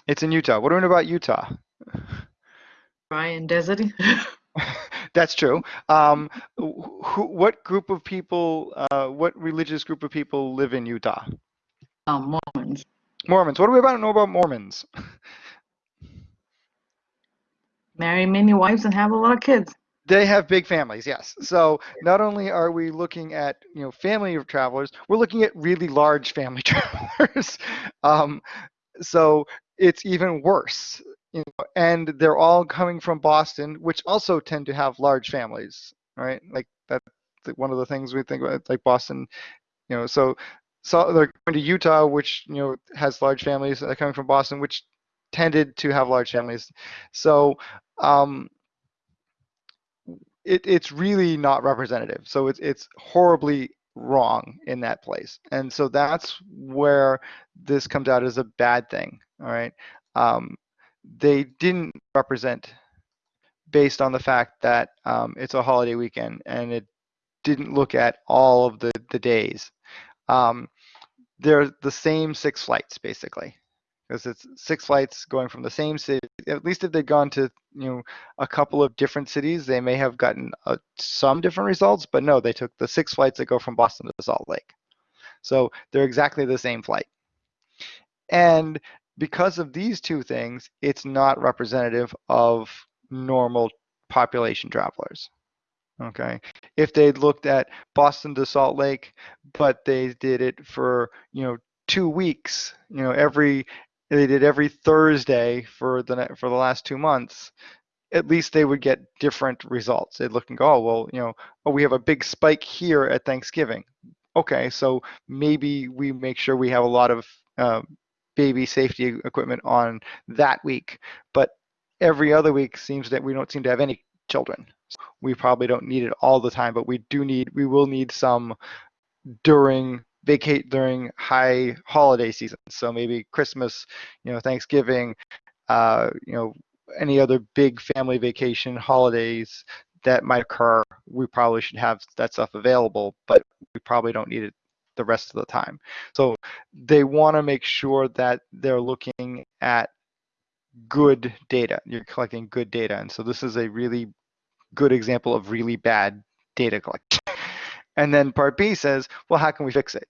It's in Utah. What do we know about Utah? Brian Desert. <laughs> <laughs> That's true. Um, who, what group of people, uh, what religious group of people live in Utah? um, Mormons. Mormons. What do we about to know about Mormons? <laughs> Marry many wives and have a lot of kids. They have big families, yes. So not only are we looking at you know family of travelers, we're looking at really large family <laughs> travelers. um, so it's even worse. You know, and they're all coming from Boston, which also tend to have large families, right? Like that's one of the things we think about, like Boston. You know, so so they're going to Utah, which you know has large families. They're coming from Boston, which tended to have large families. So um, it, it's really not representative. So it's it's horribly wrong in that place, and so that's where this comes out as a bad thing. All right, um, they didn't represent based on the fact that um, it's a holiday weekend, and it didn't look at all of the the days. Um, they're the same six flights basically because it's six flights going from the same city. At least if they'd gone to you know a couple of different cities, they may have gotten uh, some different results. But no, they took the six flights that go from Boston to Salt Lake, so they're exactly the same flight. And because of these two things, it's not representative of normal population travelers. Okay, if they'd looked at Boston to Salt Lake, but they did it for you know two weeks, you know every they did every Thursday for the for the last two months, at least they would get different results. They'd look and go, oh well, you know, oh we have a big spike here at Thanksgiving. okay, so maybe we make sure we have a lot of uh, baby safety equipment on that week, but every other week seems that we don't seem to have any children. We probably don't need it all the time, but we do need, we will need some during vacate during high holiday seasons. So maybe Christmas, you know, Thanksgiving, uh, you know, any other big family vacation holidays that might occur, we probably should have that stuff available, but we probably don't need it the rest of the time. So they want to make sure that they're looking at good data. You're collecting good data. And so this is a really good example of really bad data collection. <laughs> And then part B says, well, how can we fix it?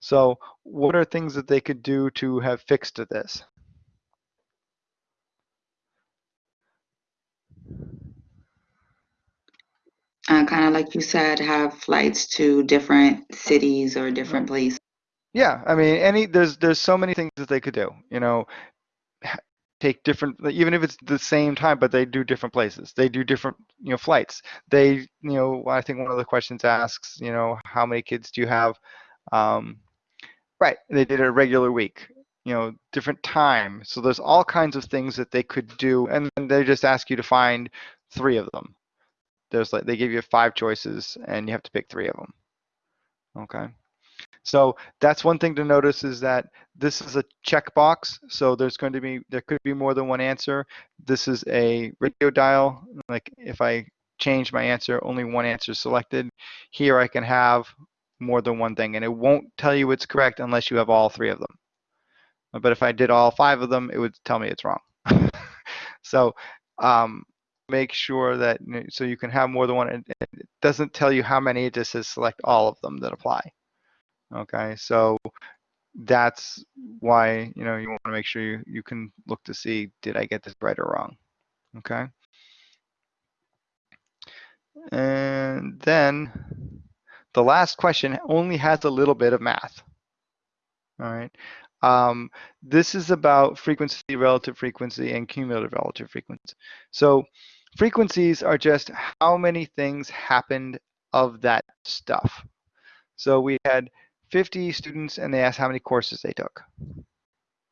So what are things that they could do to have fixed this? Uh, kind of like you said, have flights to different cities or different places. Yeah, I mean, any there's there's so many things that they could do. You know, take different even if it's the same time, but they do different places. They do different you know flights. They you know I think one of the questions asks you know how many kids do you have? Um, right, they did a regular week. You know, different time. So there's all kinds of things that they could do, and then they just ask you to find three of them there's like they give you five choices and you have to pick three of them okay? So that's one thing to notice is that this is a checkbox so there's going to be there could be more than one answer. This is a radio dial like if I change my answer only one answer is selected. Here I can have more than one thing and it won't tell you it's correct unless you have all three of them but if I did all five of them it would tell me it's wrong. <laughs> So um, make sure that so you can have more than one. It doesn't tell you how many. It just says select all of them that apply. Okay, so that's why you know you want to make sure you you can look to see did I get this right or wrong. Okay, and then the last question only has a little bit of math. All right. Um, this is about frequency, relative frequency, and cumulative relative frequency. So Frequencies are just how many things happened of that stuff. So we had 50 students and they asked how many courses they took.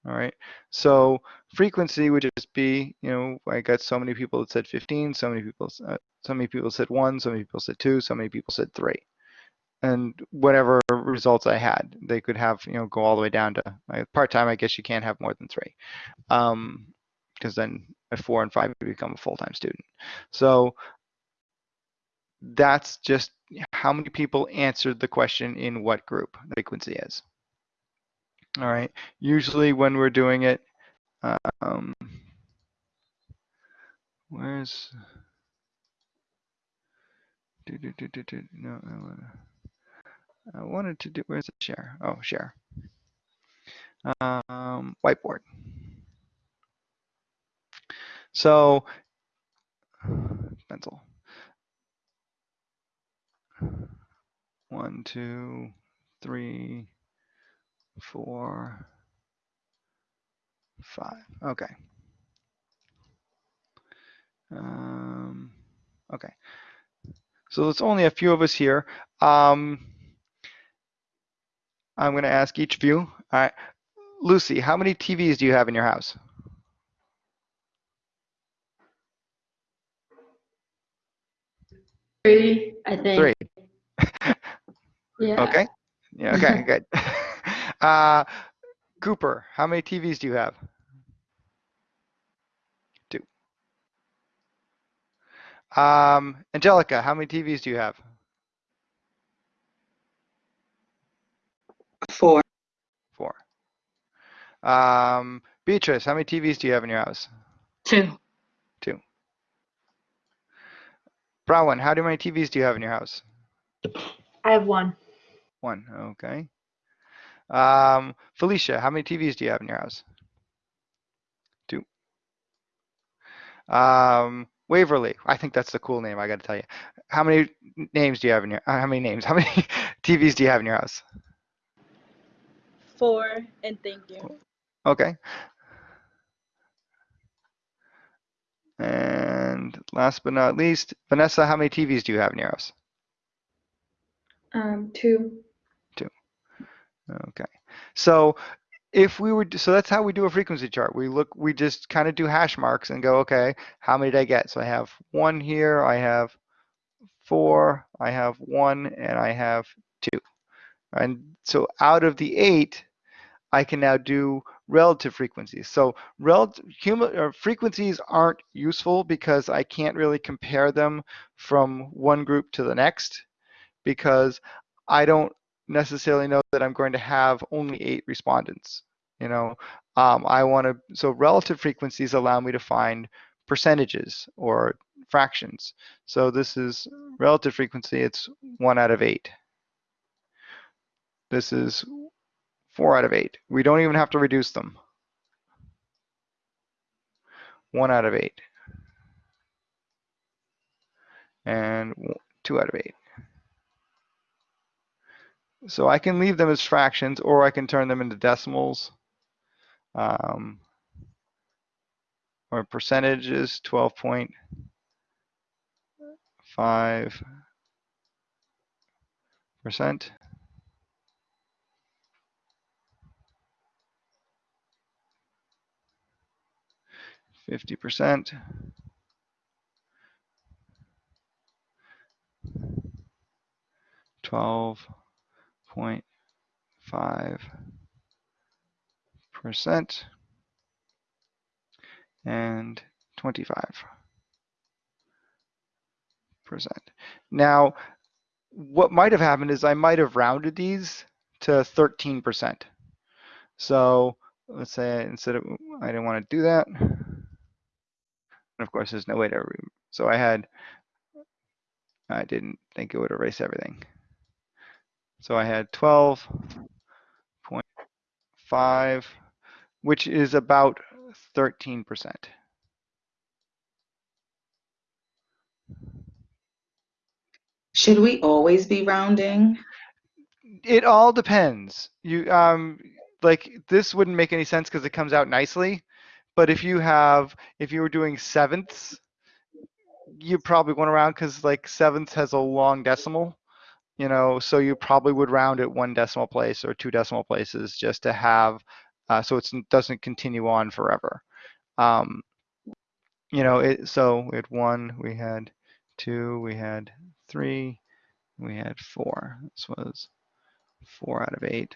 All right. So frequency would just be, you know, I got so many people that said 15, so many people, uh, so many people said one, so many people said two, so many people said three, and whatever results I had, they could have, you know, go all the way down to uh, part time. I guess you can't have more than three, because then at four and five you become a full-time student. So that's just how many people answered the question in what group the frequency is. All right, usually when we're doing it, um, where's, do, do, do, do, do, no, I, wanna, I wanted to do, where's the share? Oh, share. Um, whiteboard. So pencil. One, two, three, four, five. Okay. Um, okay. So it's only a few of us here. Um, I'm going to ask each of you. All right. Lucy, how many TVs do you have in your house? Three, I think. Three. <laughs> Yeah. Okay. Yeah. Okay. <laughs> good. <laughs> Uh, Cooper, how many TVs do you have? Two. Um, Angelica, how many TVs do you have? Four. Four. Um, Beatrice, how many TVs do you have in your house? Two. Two. Brown, how many TVs do you have in your house? I have one. One. Okay. Um, Felicia, how many TVs do you have in your house? Two. Um, Waverly, I think that's the cool name. I got to tell you. How many names do you have in your? Uh, how many names? <laughs> How many TVs do you have in your house? Four, and thank you. Okay. And last but not least, Vanessa, how many TVs do you have in your house? Um, two. Okay. So if we would, so that's how we do a frequency chart. We look, we just kind of do hash marks and go, okay, how many did I get? So I have one here, I have four, I have one, and I have two. And so out of the eight, I can now do relative frequencies. So relative or frequencies aren't useful because I can't really compare them from one group to the next because I don't necessarily know that I'm going to have only eight respondents. You know, um, I want to, so relative frequencies allow me to find percentages or fractions. So this is relative frequency, it's one out of eight. This is four out of eight. We don't even have to reduce them. One out of eight. And two out of eight. So I can leave them as fractions or I can turn them into decimals. Um, or percentages, 12.5 percent. Fifty percent. Twelve point five percent and 25 percent. Now, what might have happened is I might have rounded these to 13 percent. So let's say instead of I didn't want to do that. And of course, there's no way to. So I had. I didn't think it would erase everything. So I had 12.5, which is about 13%. Should we always be rounding? It all depends. You um like this wouldn't make any sense because it comes out nicely. But if you have if you were doing sevenths, you probably want to round because like sevenths has a long decimal you know, so you probably would round it one decimal place or two decimal places just to have, uh, so it doesn't continue on forever. Um, you know, it, so we had one, we had two, we had three, we had four. This was four out of eight.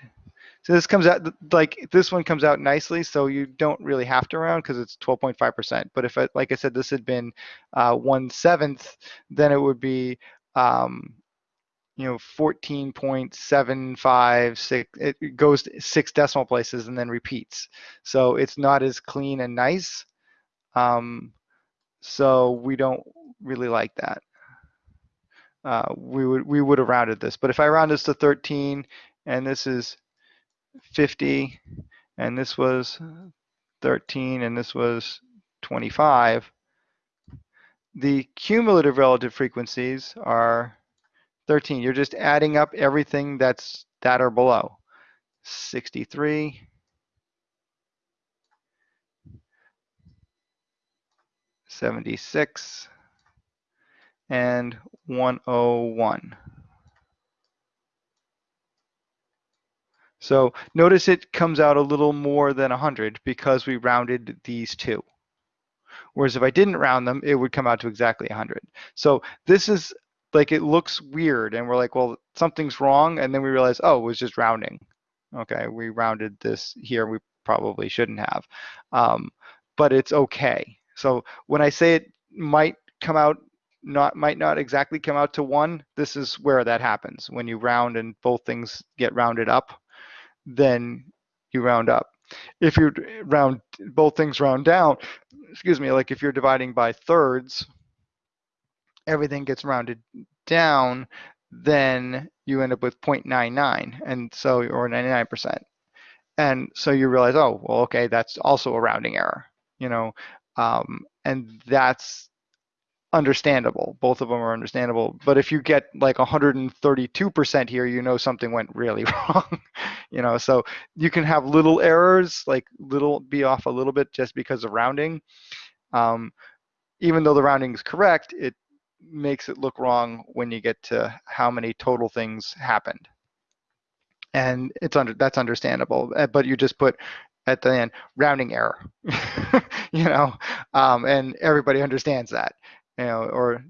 So this comes out like this one comes out nicely, so you don't really have to round because it's 12.5%. But if, like I said, this had been uh, one seventh, then it would be um, you know 14.756 it goes six decimal places and then repeats so it's not as clean and nice um, so we don't really like that uh, we would we would have rounded this but if I round this to 13 and this is 50 and this was 13 and this was 25 the cumulative relative frequencies are 13. You're just adding up everything that's that or below. 63. Seventy-six and one oh one. So notice it comes out a little more than 100 because we rounded these two. Whereas if I didn't round them, it would come out to exactly 100. So this is like it looks weird and we're like, well, something's wrong. And then we realize, oh, it was just rounding. Okay, we rounded this here. We probably shouldn't have, um, but it's okay. So when I say it might come out, not might not exactly come out to one, this is where that happens. When you round and both things get rounded up, then you round up. If you round both things round down, excuse me, like if you're dividing by thirds, everything gets rounded down, then you end up with 0.99 and so or 99%. And so you realize, oh, well, okay, that's also a rounding error, you know, um, and that's understandable. Both of them are understandable. But if you get like 132% here, you know something went really <laughs> wrong, you know. So you can have little errors, like little be off a little bit just because of rounding. Um, even though the rounding is correct, it makes it look wrong when you get to how many total things happened. And it's under that's understandable, uh, but you just put at the end rounding error, <laughs> you know, um, and everybody understands that, you know, or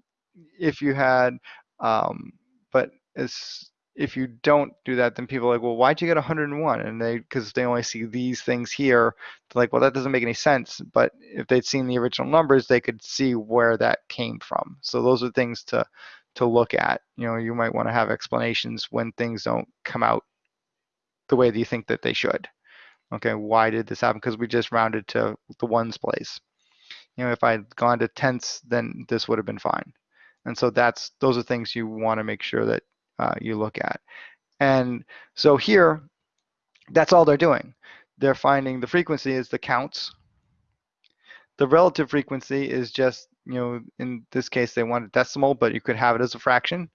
if you had, um, but as if you don't do that, then people are like, well, why'd you get 101? And they, because they only see these things here, they're like, well, that doesn't make any sense. But if they'd seen the original numbers, they could see where that came from. So those are things to to look at. You know, you might want to have explanations when things don't come out the way that you think that they should. Okay, why did this happen? Because we just rounded to the ones place. You know, if I'd gone to tenths, then this would have been fine. And so that's those are things you want to make sure that uh, you look at. And so here, that's all they're doing. They're finding the frequency is the counts. The relative frequency is just, you know, in this case, they want a decimal, but you could have it as a fraction.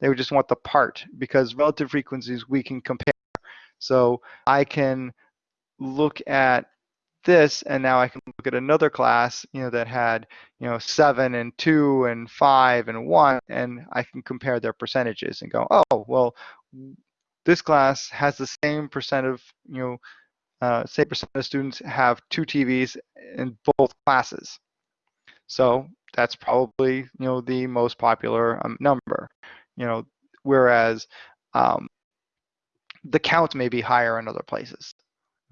They would just want the part because relative frequencies we can compare. So I can look at this and now I can look at another class, you know, that had, you know, seven and two and five and one, and I can compare their percentages and go, oh, well, this class has the same percent of, you know, uh, same percent of students have two TVs in both classes. So that's probably, you know, the most popular um, number, you know, whereas um, the count may be higher in other places.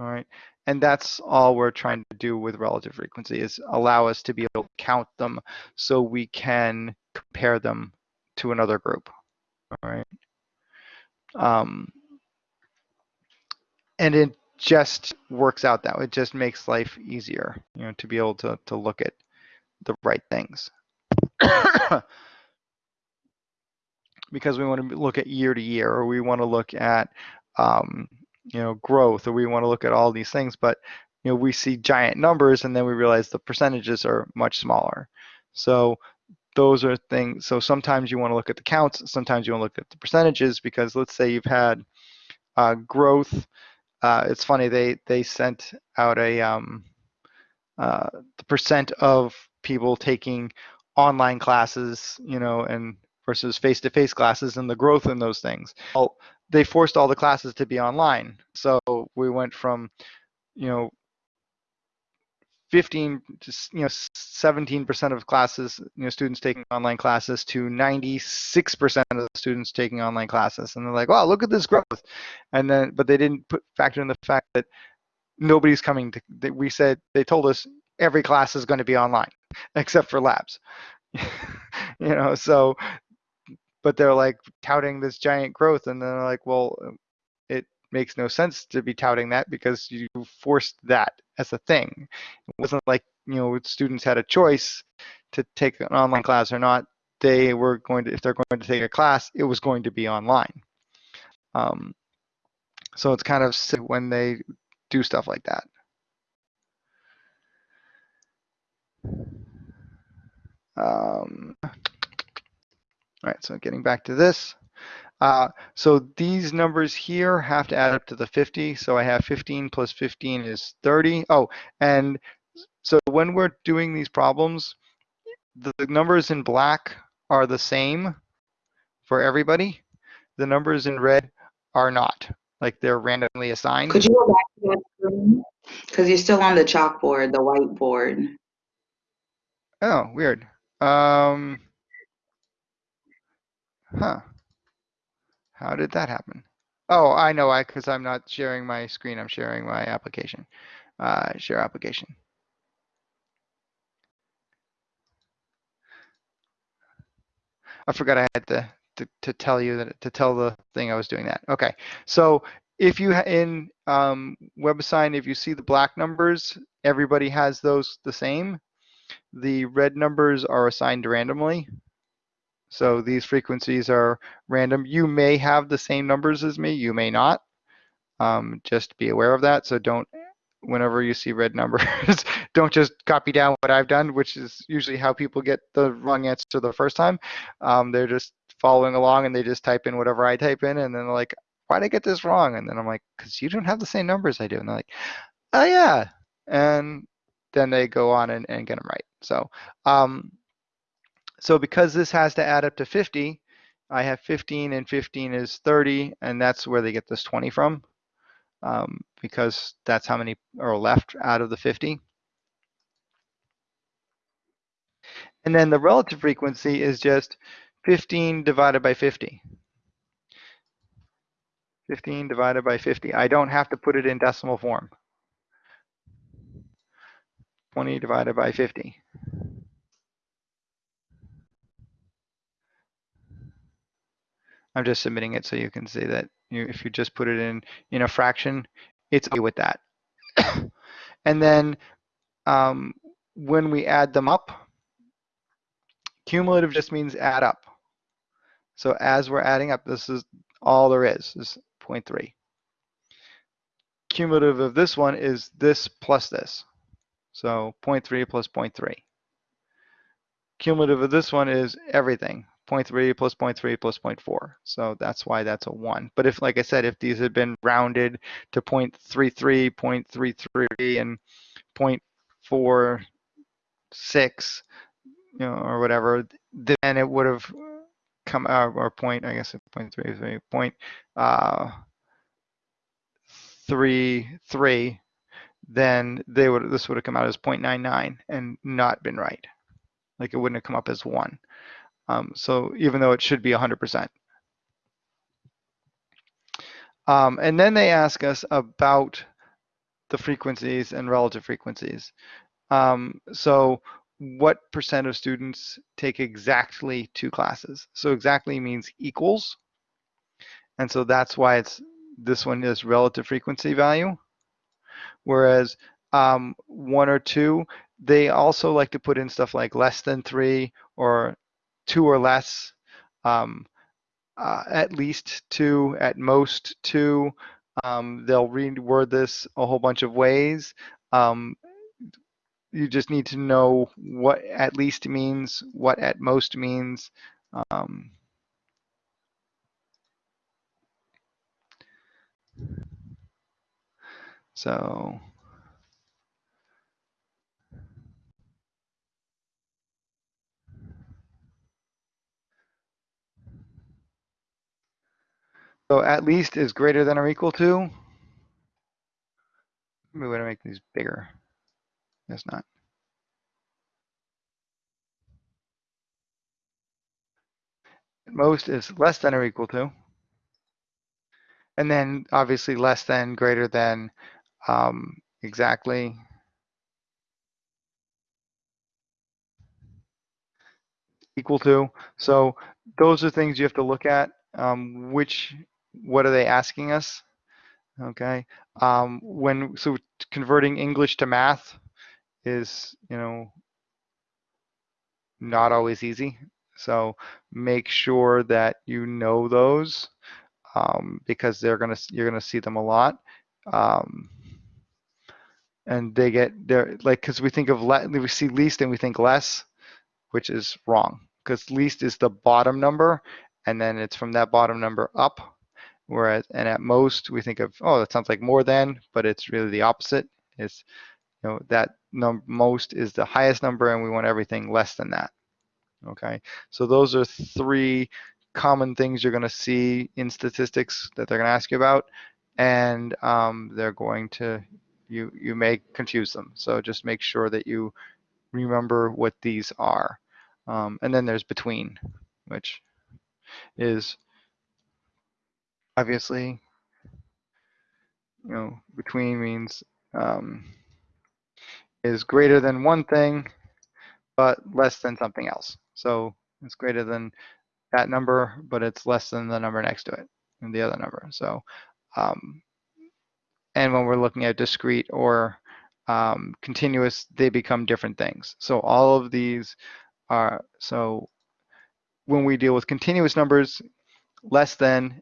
All right. And that's all we're trying to do with relative frequency is allow us to be able to count them so we can compare them to another group. All right. Um, and it just works out that way. It just makes life easier, you know, to be able to, to look at the right things. <coughs> because we want to look at year to year or we want to look at um, you know growth or we want to look at all these things but you know we see giant numbers and then we realize the percentages are much smaller. So those are things so sometimes you want to look at the counts sometimes you want to look at the percentages because let's say you've had uh, growth uh, it's funny they they sent out a um, uh, the percent of people taking online classes you know and versus face-to-face classes and the growth in those things. Well, they forced all the classes to be online. So we went from, you know, 15 to, you know, 17% of classes, you know, students taking online classes to 96% of the students taking online classes. And they're like, wow, look at this growth. And then, but they didn't put factor in the fact that nobody's coming to, that we said, they told us every class is going to be online <laughs> except for labs. <laughs> you know, so but they're like touting this giant growth and then they're like well it makes no sense to be touting that because you forced that as a thing. It wasn't like you know students had a choice to take an online class or not they were going to if they're going to take a class it was going to be online. Um, so it's kind of when they do stuff like that. Um, all right, so getting back to this. Uh, so these numbers here have to add up to the 50. So I have 15 plus 15 is 30. Oh, and so when we're doing these problems, the, the numbers in black are the same for everybody. The numbers in red are not, like they're randomly assigned. Could you go back to that screen? Because you're still on the chalkboard, the whiteboard. Oh, weird. Um, Huh. How did that happen? Oh, I know I because I'm not sharing my screen. I'm sharing my application. Uh, share application. I forgot I had to, to, to tell you that to tell the thing I was doing that. Okay, so if you in um, WebAssign, if you see the black numbers, everybody has those the same. The red numbers are assigned randomly. So these frequencies are random. You may have the same numbers as me, you may not. Um, just be aware of that. So don't, whenever you see red numbers, <laughs> don't just copy down what I've done, which is usually how people get the wrong answer the first time. Um, they're just following along and they just type in whatever I type in and then they're like, why'd I get this wrong? And then I'm like, because you don't have the same numbers I do. And they're like, oh yeah. And then they go on and, and get them right. So um, So because this has to add up to 50, I have 15 and 15 is 30, and that's where they get this 20 from, um, because that's how many are left out of the 50. And then the relative frequency is just 15 divided by 50. 15 divided by 50. I don't have to put it in decimal form. 20 divided by 50. I'm just submitting it so you can see that you, if you just put it in in a fraction, it's okay with that. <coughs> and then um, when we add them up, cumulative just means add up. So as we're adding up, this is all there is, is 0.3. Cumulative of this one is this plus this. So 0.3 plus 0.3. Cumulative of this one is everything, 0.3 plus 0.3 plus 0.4. So that's why that's a 1. But if, like I said, if these had been rounded to 0.33, 0.33, and 0.46, you know, or whatever, then it would have come out, or point, I guess, 0.33, point, uh, three, three, then they would, this would have come out as 0.99 and not been right. Like it wouldn't have come up as one. Um, so even though it should be 100%. Um, and then they ask us about the frequencies and relative frequencies. Um, so what percent of students take exactly two classes? So exactly means equals. And so that's why it's this one is relative frequency value. Whereas um, one or two, they also like to put in stuff like less than three or two or less, um, uh, at least two, at most two. Um, they'll reword this a whole bunch of ways. Um, you just need to know what at least means, what at most means. Um, so So at least is greater than or equal to. Maybe we want to make these bigger. Guess not. Most is less than or equal to. And then obviously less than, greater than, um, exactly. Equal to. So those are things you have to look at. Um, which, what are they asking us? Okay. Um, when, so converting English to math is, you know, not always easy. So make sure that you know those um, because they're gonna you're gonna see them a lot. Um, and they get they're like because we think of le- we see least and we think less, which is wrong because least is the bottom number and then it's from that bottom number up. Whereas and at most we think of oh that sounds like more than, but it's really the opposite. It's you know that num most is the highest number and we want everything less than that. Okay, so those are three common things you're going to see in statistics that they're going to ask you about, and um, they're going to you you may confuse them. So just make sure that you remember what these are. Um, and then there's between, which is obviously you know between means um, is greater than one thing but less than something else. So it's greater than that number, but it's less than the number next to it and the other number. So, um, and when we're looking at discrete or um, continuous, they become different things. So all of these are, so when we deal with continuous numbers, less than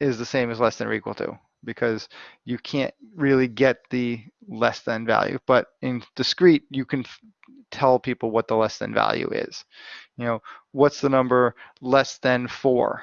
is the same as less than or equal to because you can't really get the less than value. But in discrete, you can tell people what the less than value is. You know, what's the number less than four?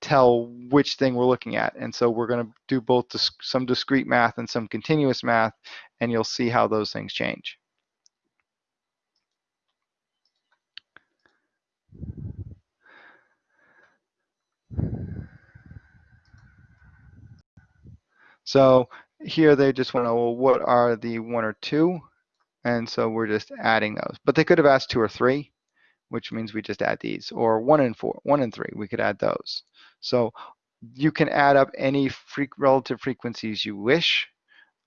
tell which thing we're looking at. And so we're going to do both some discrete math and some continuous math, and you'll see how those things change. So here they just want to know, well, what are the one or two? And so we're just adding those. But they could have asked two or three, which means we just add these. Or one and four, one and three, we could add those. So you can add up any fre relative frequencies you wish.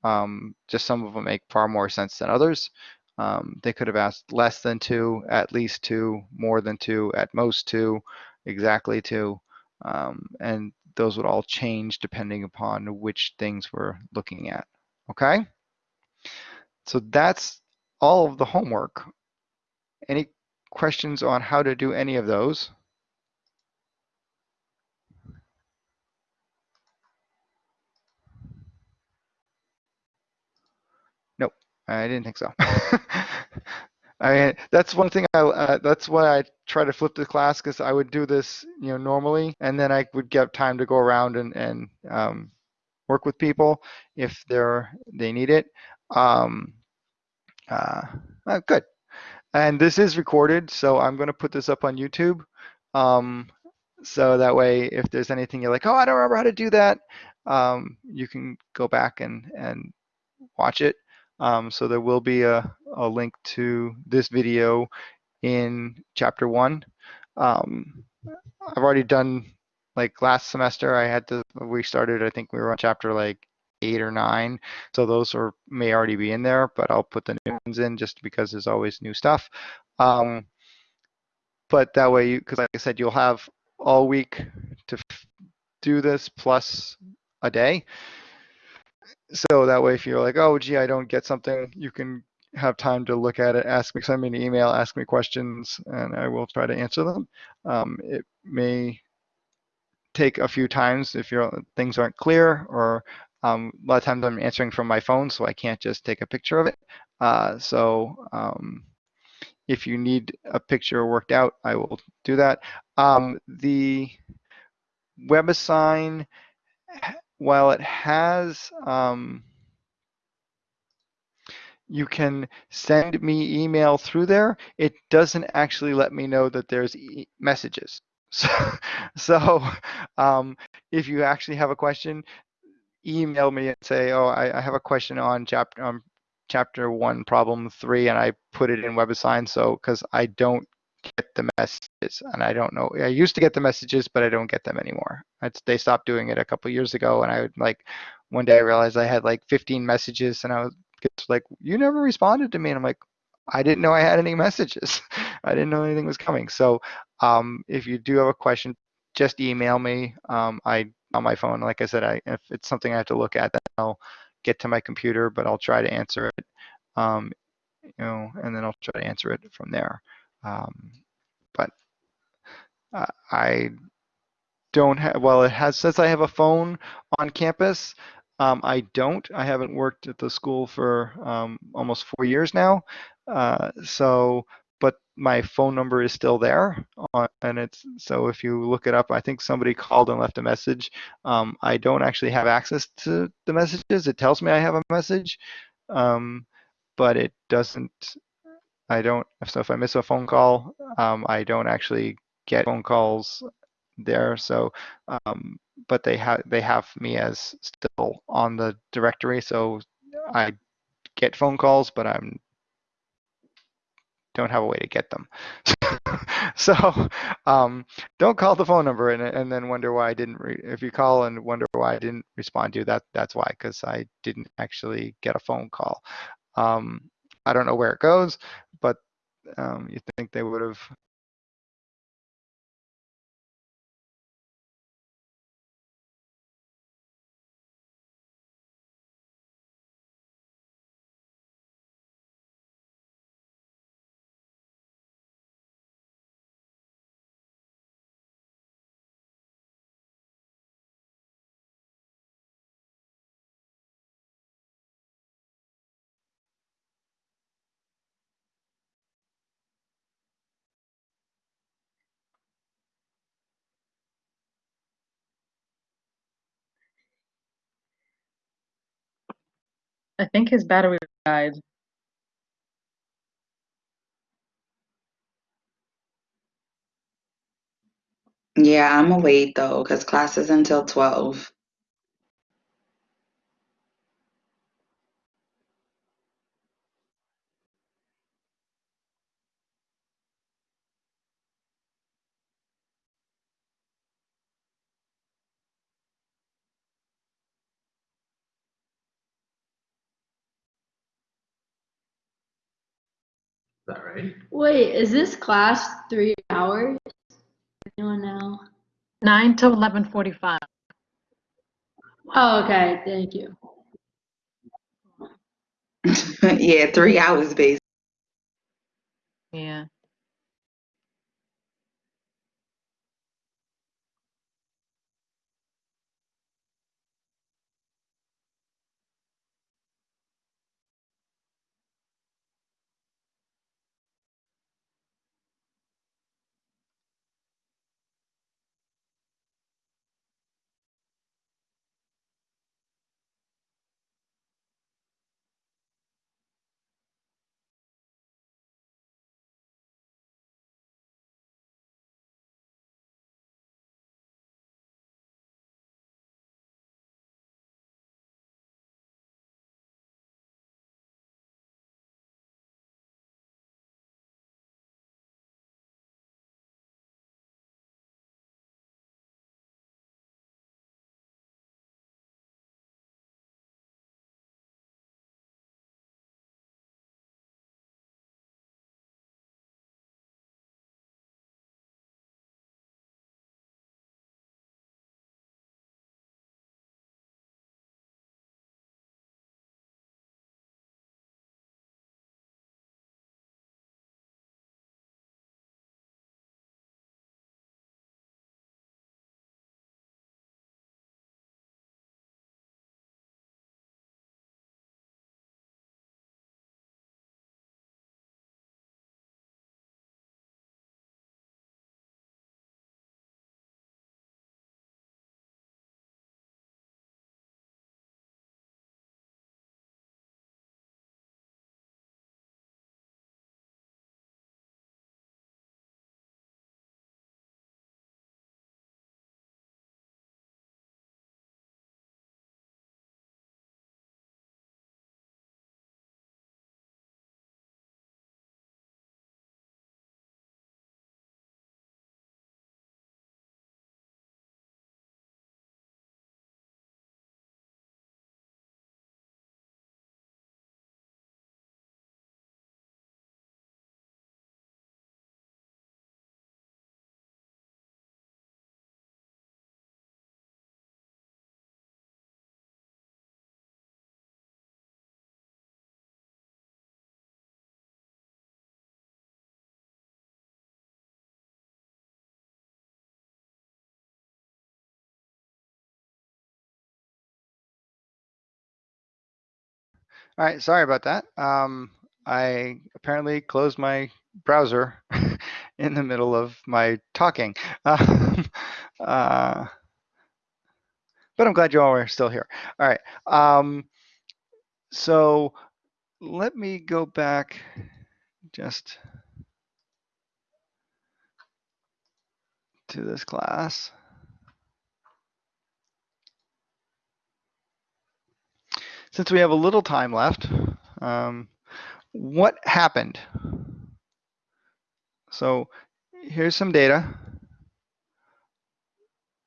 Um, just some of them make far more sense than others. Um, they could have asked less than two, at least two, more than two, at most two, exactly two. Um, and those would all change depending upon which things we're looking at. Okay? So that's all of the homework. Any questions on how to do any of those? Nope, I didn't think so. <laughs> I that's one thing I, uh, that's why I try to flip the class because I would do this, you know, normally, and then I would get time to go around and, and um, work with people if they're, they need it. Um, uh, uh, good. And this is recorded, so I'm going to put this up on YouTube. Um, so that way, if there's anything you're like, oh, I don't remember how to do that, um, you can go back and, and watch it. Um, so there will be a, a, link to this video in chapter one. Um, I've already done, like last semester, I had to, we started, I think we were on chapter like eight or nine. So those are may already be in there, but I'll put the new ones in just because there's always new stuff. Um, but that way, you because like I said, you'll have all week to do this plus a day. So that way, if you're like, oh, gee, I don't get something, you can have time to look at it, ask me, send me an email, ask me questions, and I will try to answer them. Um, it may take a few times if your things aren't clear or um, a lot of times I'm answering from my phone, so I can't just take a picture of it. Uh, so um, if you need a picture worked out, I will do that. Um, the WebAssign, while it has, um, you can send me email through there, it doesn't actually let me know that there's e messages. <laughs> So, so um, if you actually have a question, email me and say, oh, I, I have a question on chapter chapter one, problem three, and I put it in WebAssign. So because I don't get the messages, and I don't know. I used to get the messages, but I don't get them anymore. It's, they stopped doing it a couple years ago, and I would like one day I realized I had like 15 messages, and I was like, you never responded to me, and I'm like, I didn't know I had any messages. <laughs> I didn't know anything was coming. So um, if you do have a question, just email me. Um, I on my phone. Like I said, I, if it's something I have to look at, then I'll get to my computer, but I'll try to answer it, um, you know, and then I'll try to answer it from there. Um, but uh, I don't have, well, it has, says I have a phone on campus. Um, I don't, I haven't worked at the school for um, almost four years now. Uh, so but my phone number is still there uh, and it's so if you look it up i think somebody called and left a message. Um, i don't actually have access to the messages. It tells me i have a message um, but it doesn't i don't so if i miss a phone call um, i don't actually get phone calls there. So um, but they have they have me as still on the directory so i get phone calls but i'm don't have a way to get them. <laughs> so um, don't call the phone number and, and then wonder why I didn't. if you call and wonder why I didn't respond to you, that that's why, because I didn't actually get a phone call. Um, I don't know where it goes, but um, you think they would have I think his battery died. Yeah, I'm gonna though, because class is until 12. That right? Wait, is this class three hours? Anyone know? 9 to 11:45. Oh, okay. Thank you. <laughs> yeah, three hours basically. Yeah. All right, sorry about that. Um, I apparently closed my browser <laughs> in the middle of my talking. <laughs> Um, uh, but I'm glad you all are still here. All right. Um, so let me go back just to this class. Since we have a little time left, um, what happened? So here's some data.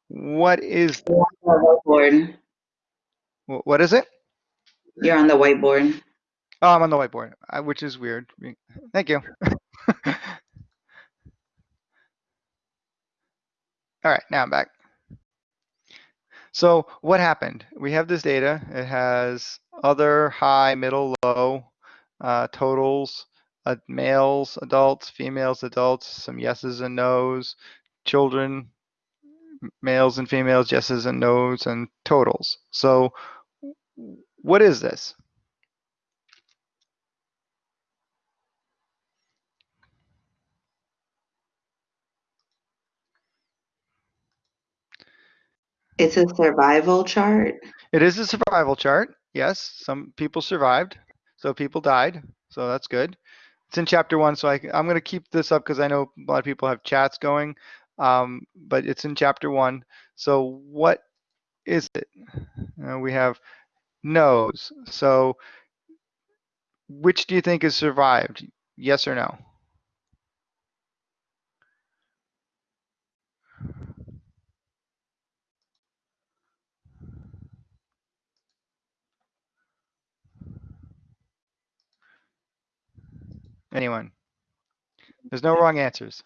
What is? Whiteboard. What is it? You're on the whiteboard. Oh, I'm on the whiteboard, uh, which is weird. Thank you. <laughs> All right, now I'm back. So what happened? We have this data. It has other high, middle, low uh, totals, uh, males, adults, females, adults, some yeses and nos, children, males and females, yeses and nos, and totals. So what is this? It's a survival chart. It is a survival chart. Yes, some people survived. So people died. So that's good. It's in chapter one. So I, am going to keep this up because I know a lot of people have chats going. Um, but it's in chapter one. So what is it? Uh, we have no's. So which do you think has survived? Yes or no? Anyone? There's no wrong answers.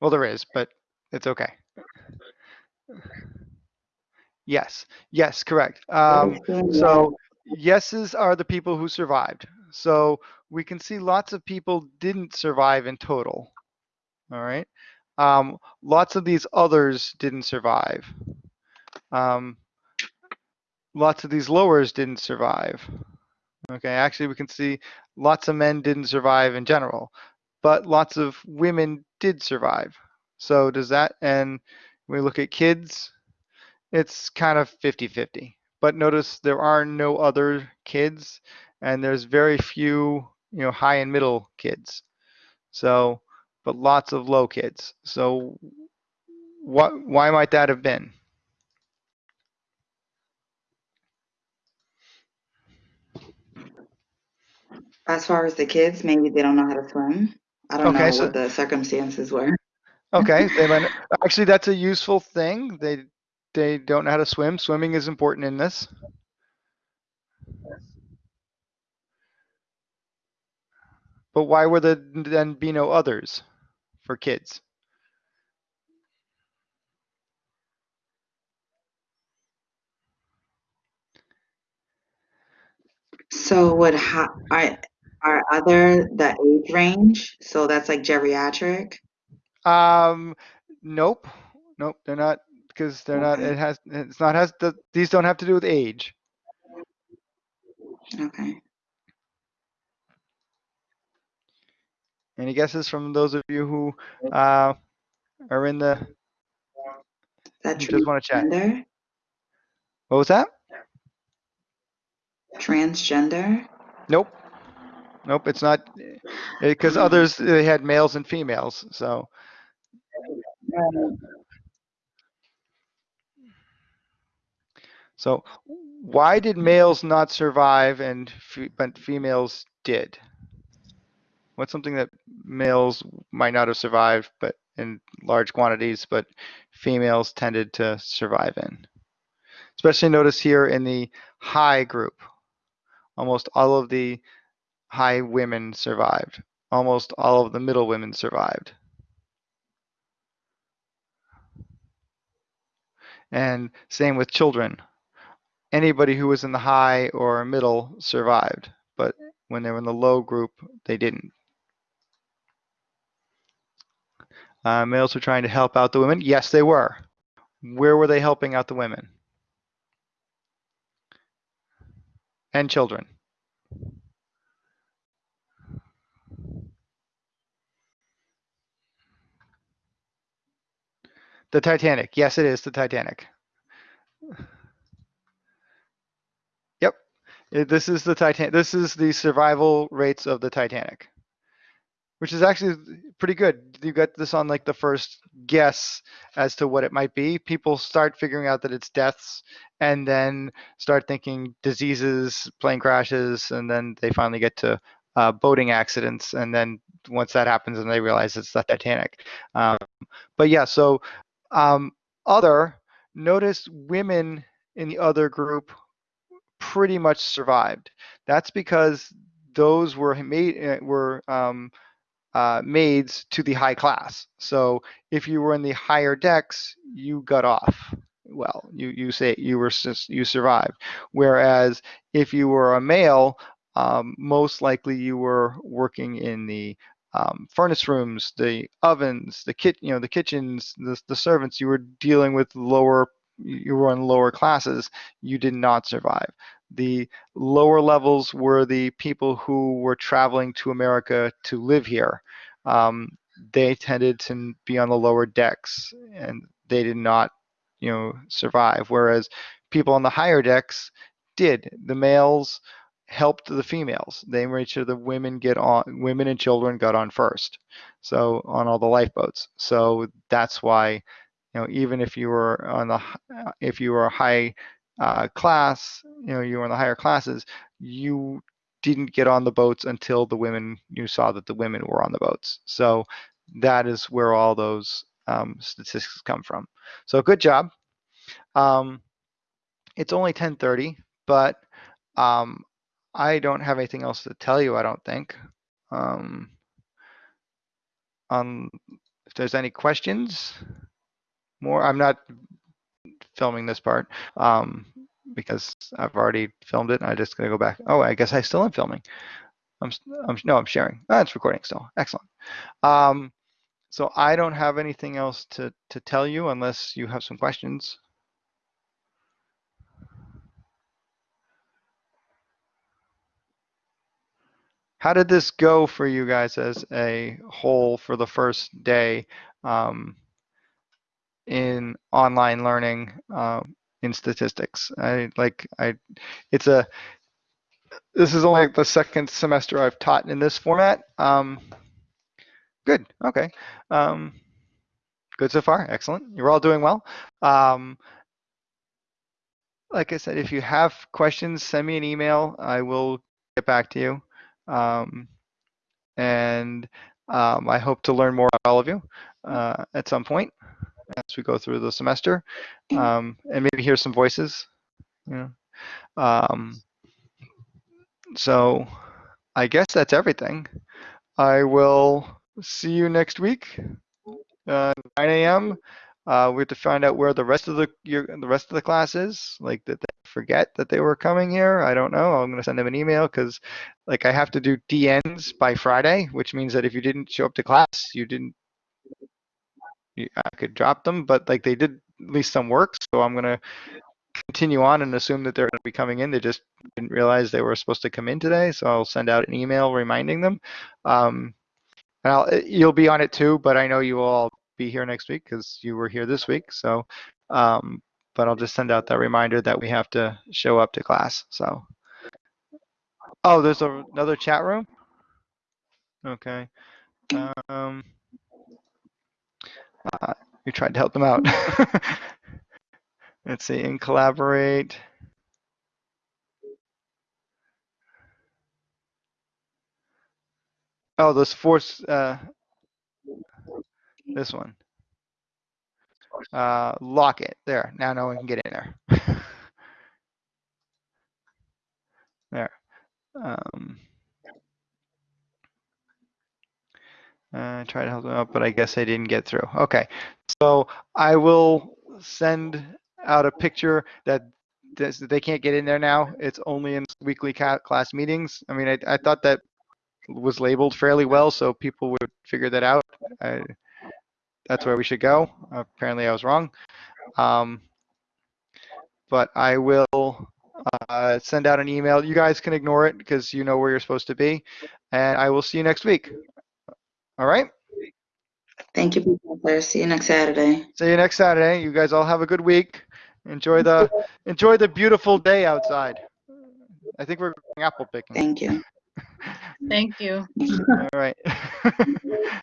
Well, there is, but it's okay. Yes, yes, correct. Um, so yeses are the people who survived. So we can see lots of people didn't survive in total. All right. Um, lots of these others didn't survive. Um, lots of these lowers didn't survive. Okay, actually we can see lots of men didn't survive in general, but lots of women did survive. So does that, and we look at kids, it's kind of 50-50. But notice there are no other kids and there's very few, you know, high and middle kids. So, but lots of low kids. So what, why might that have been? As far as the kids, maybe they don't know how to swim. I don't Okay, know so- what the circumstances were. Okay, they <laughs> might, actually that's a useful thing. They they don't know how to swim. Swimming is important in this. But why would there then be no others for kids? So would ha- are other the age range? So that's like geriatric. Um, nope, nope, they're not because they're not. It has it's not has the these don't have to do with age. Okay. Any guesses from those of you who uh, are in the That just want to chat? What was that? Transgender. Nope. Nope, it's not eh, because others <clears throat> they had males and females. So so why did males not survive and but females did? What's something that males might not have survived but in large quantities but females tended to survive in? Especially notice here in the high group. Almost all of the high women survived. Almost all of the middle women survived. And same with children. Anybody who was in the high or middle survived, but when they were in the low group, they didn't. Uh, males were trying to help out the women. Yes, they were. Where were they helping out the women? And children. The Titanic. Yes, it is the Titanic. Yep. This is the Titanic. This is the survival rates of the Titanic, which is actually pretty good. You got this on like the first guess as to what it might be. People start figuring out that it's deaths and then start thinking diseases, plane crashes, and then they finally get to uh, boating accidents. And then once that happens, and they realize it's the Titanic. Um, but yeah, so um, other, notice women in the other group pretty much survived. That's because those were made uh, were um, uh, maids to the high class. So if you were in the higher decks, you got off. Well, you you say you were you survived. Whereas if you were a male, um, most likely you were working in the um, furnace rooms, the ovens, the kit, you know, the kitchens, the, the servants. You were dealing with lower, you were in lower classes. You did not survive. The lower levels were the people who were traveling to America to live here. Um, they tended to be on the lower decks, and they did not, you know, survive. Whereas people on the higher decks did. The males helped the females. They made sure the women get on, women and children got on first. So on all the lifeboats. So that's why, you know, even if you were on the, if you were a high uh, class, you know, you were in the higher classes, you didn't get on the boats until the women, you saw that the women were on the boats. So that is where all those um, statistics come from. So good job. Um, it's only 10:30, but um, I don't have anything else to tell you. I don't think. Um, um, if there's any questions, more. I'm not filming this part um, because I've already filmed it. I'm just going to go back. Oh, I guess I still am filming. I'm, I'm no, I'm sharing. Ah, it's recording still. Excellent. Um, so I don't have anything else to to tell you unless you have some questions. How did this go for you guys as a whole for the first day um, in online learning um, in statistics? I like I, it's a this is only the second semester I've taught in this format. Um, good. Okay. Um, good so far. Excellent. You're all doing well. Um, like I said, if you have questions, send me an email. I will get back to you. Um, and um, I hope to learn more about all of you uh, at some point as we go through the semester, um, and maybe hear some voices. You know. Um, so I guess that's everything. I will see you next week, uh, 9 a.m. Uh, we have to find out where the rest of the your, the rest of the class is. Like did they forget that they were coming here? I don't know. I'm gonna send them an email because, like, I have to do DNs by Friday, which means that if you didn't show up to class, you didn't. You, I could drop them, but like they did at least some work. So I'm gonna continue on and assume that they're gonna be coming in. They just didn't realize they were supposed to come in today. So I'll send out an email reminding them. Um, and I'll, you'll be on it too, but I know you all be here next week because you were here this week. So, um, but I'll just send out that reminder that we have to show up to class. So, oh, there's a, another chat room. Okay. Um, uh, you tried to help them out. <laughs> Let's see, and collaborate. Oh, those force, uh, this one. Uh, lock it. There. Now no one can get in there. <laughs> there. Um, uh, try to help them out, but I guess I didn't get through. Okay. So I will send out a picture that this, they can't get in there now. It's only in weekly class meetings. I mean, I, I thought that was labeled fairly well, so people would figure that out. I, that's where we should go. Apparently, I was wrong. Um, but I will uh, send out an email. You guys can ignore it because you know where you're supposed to be. And I will see you next week. All right. Thank you, Professor. See you next Saturday. See you next Saturday. You guys all have a good week. Enjoy the enjoy the beautiful day outside. I think we're going apple picking. Thank you. Thank you. All right. <laughs>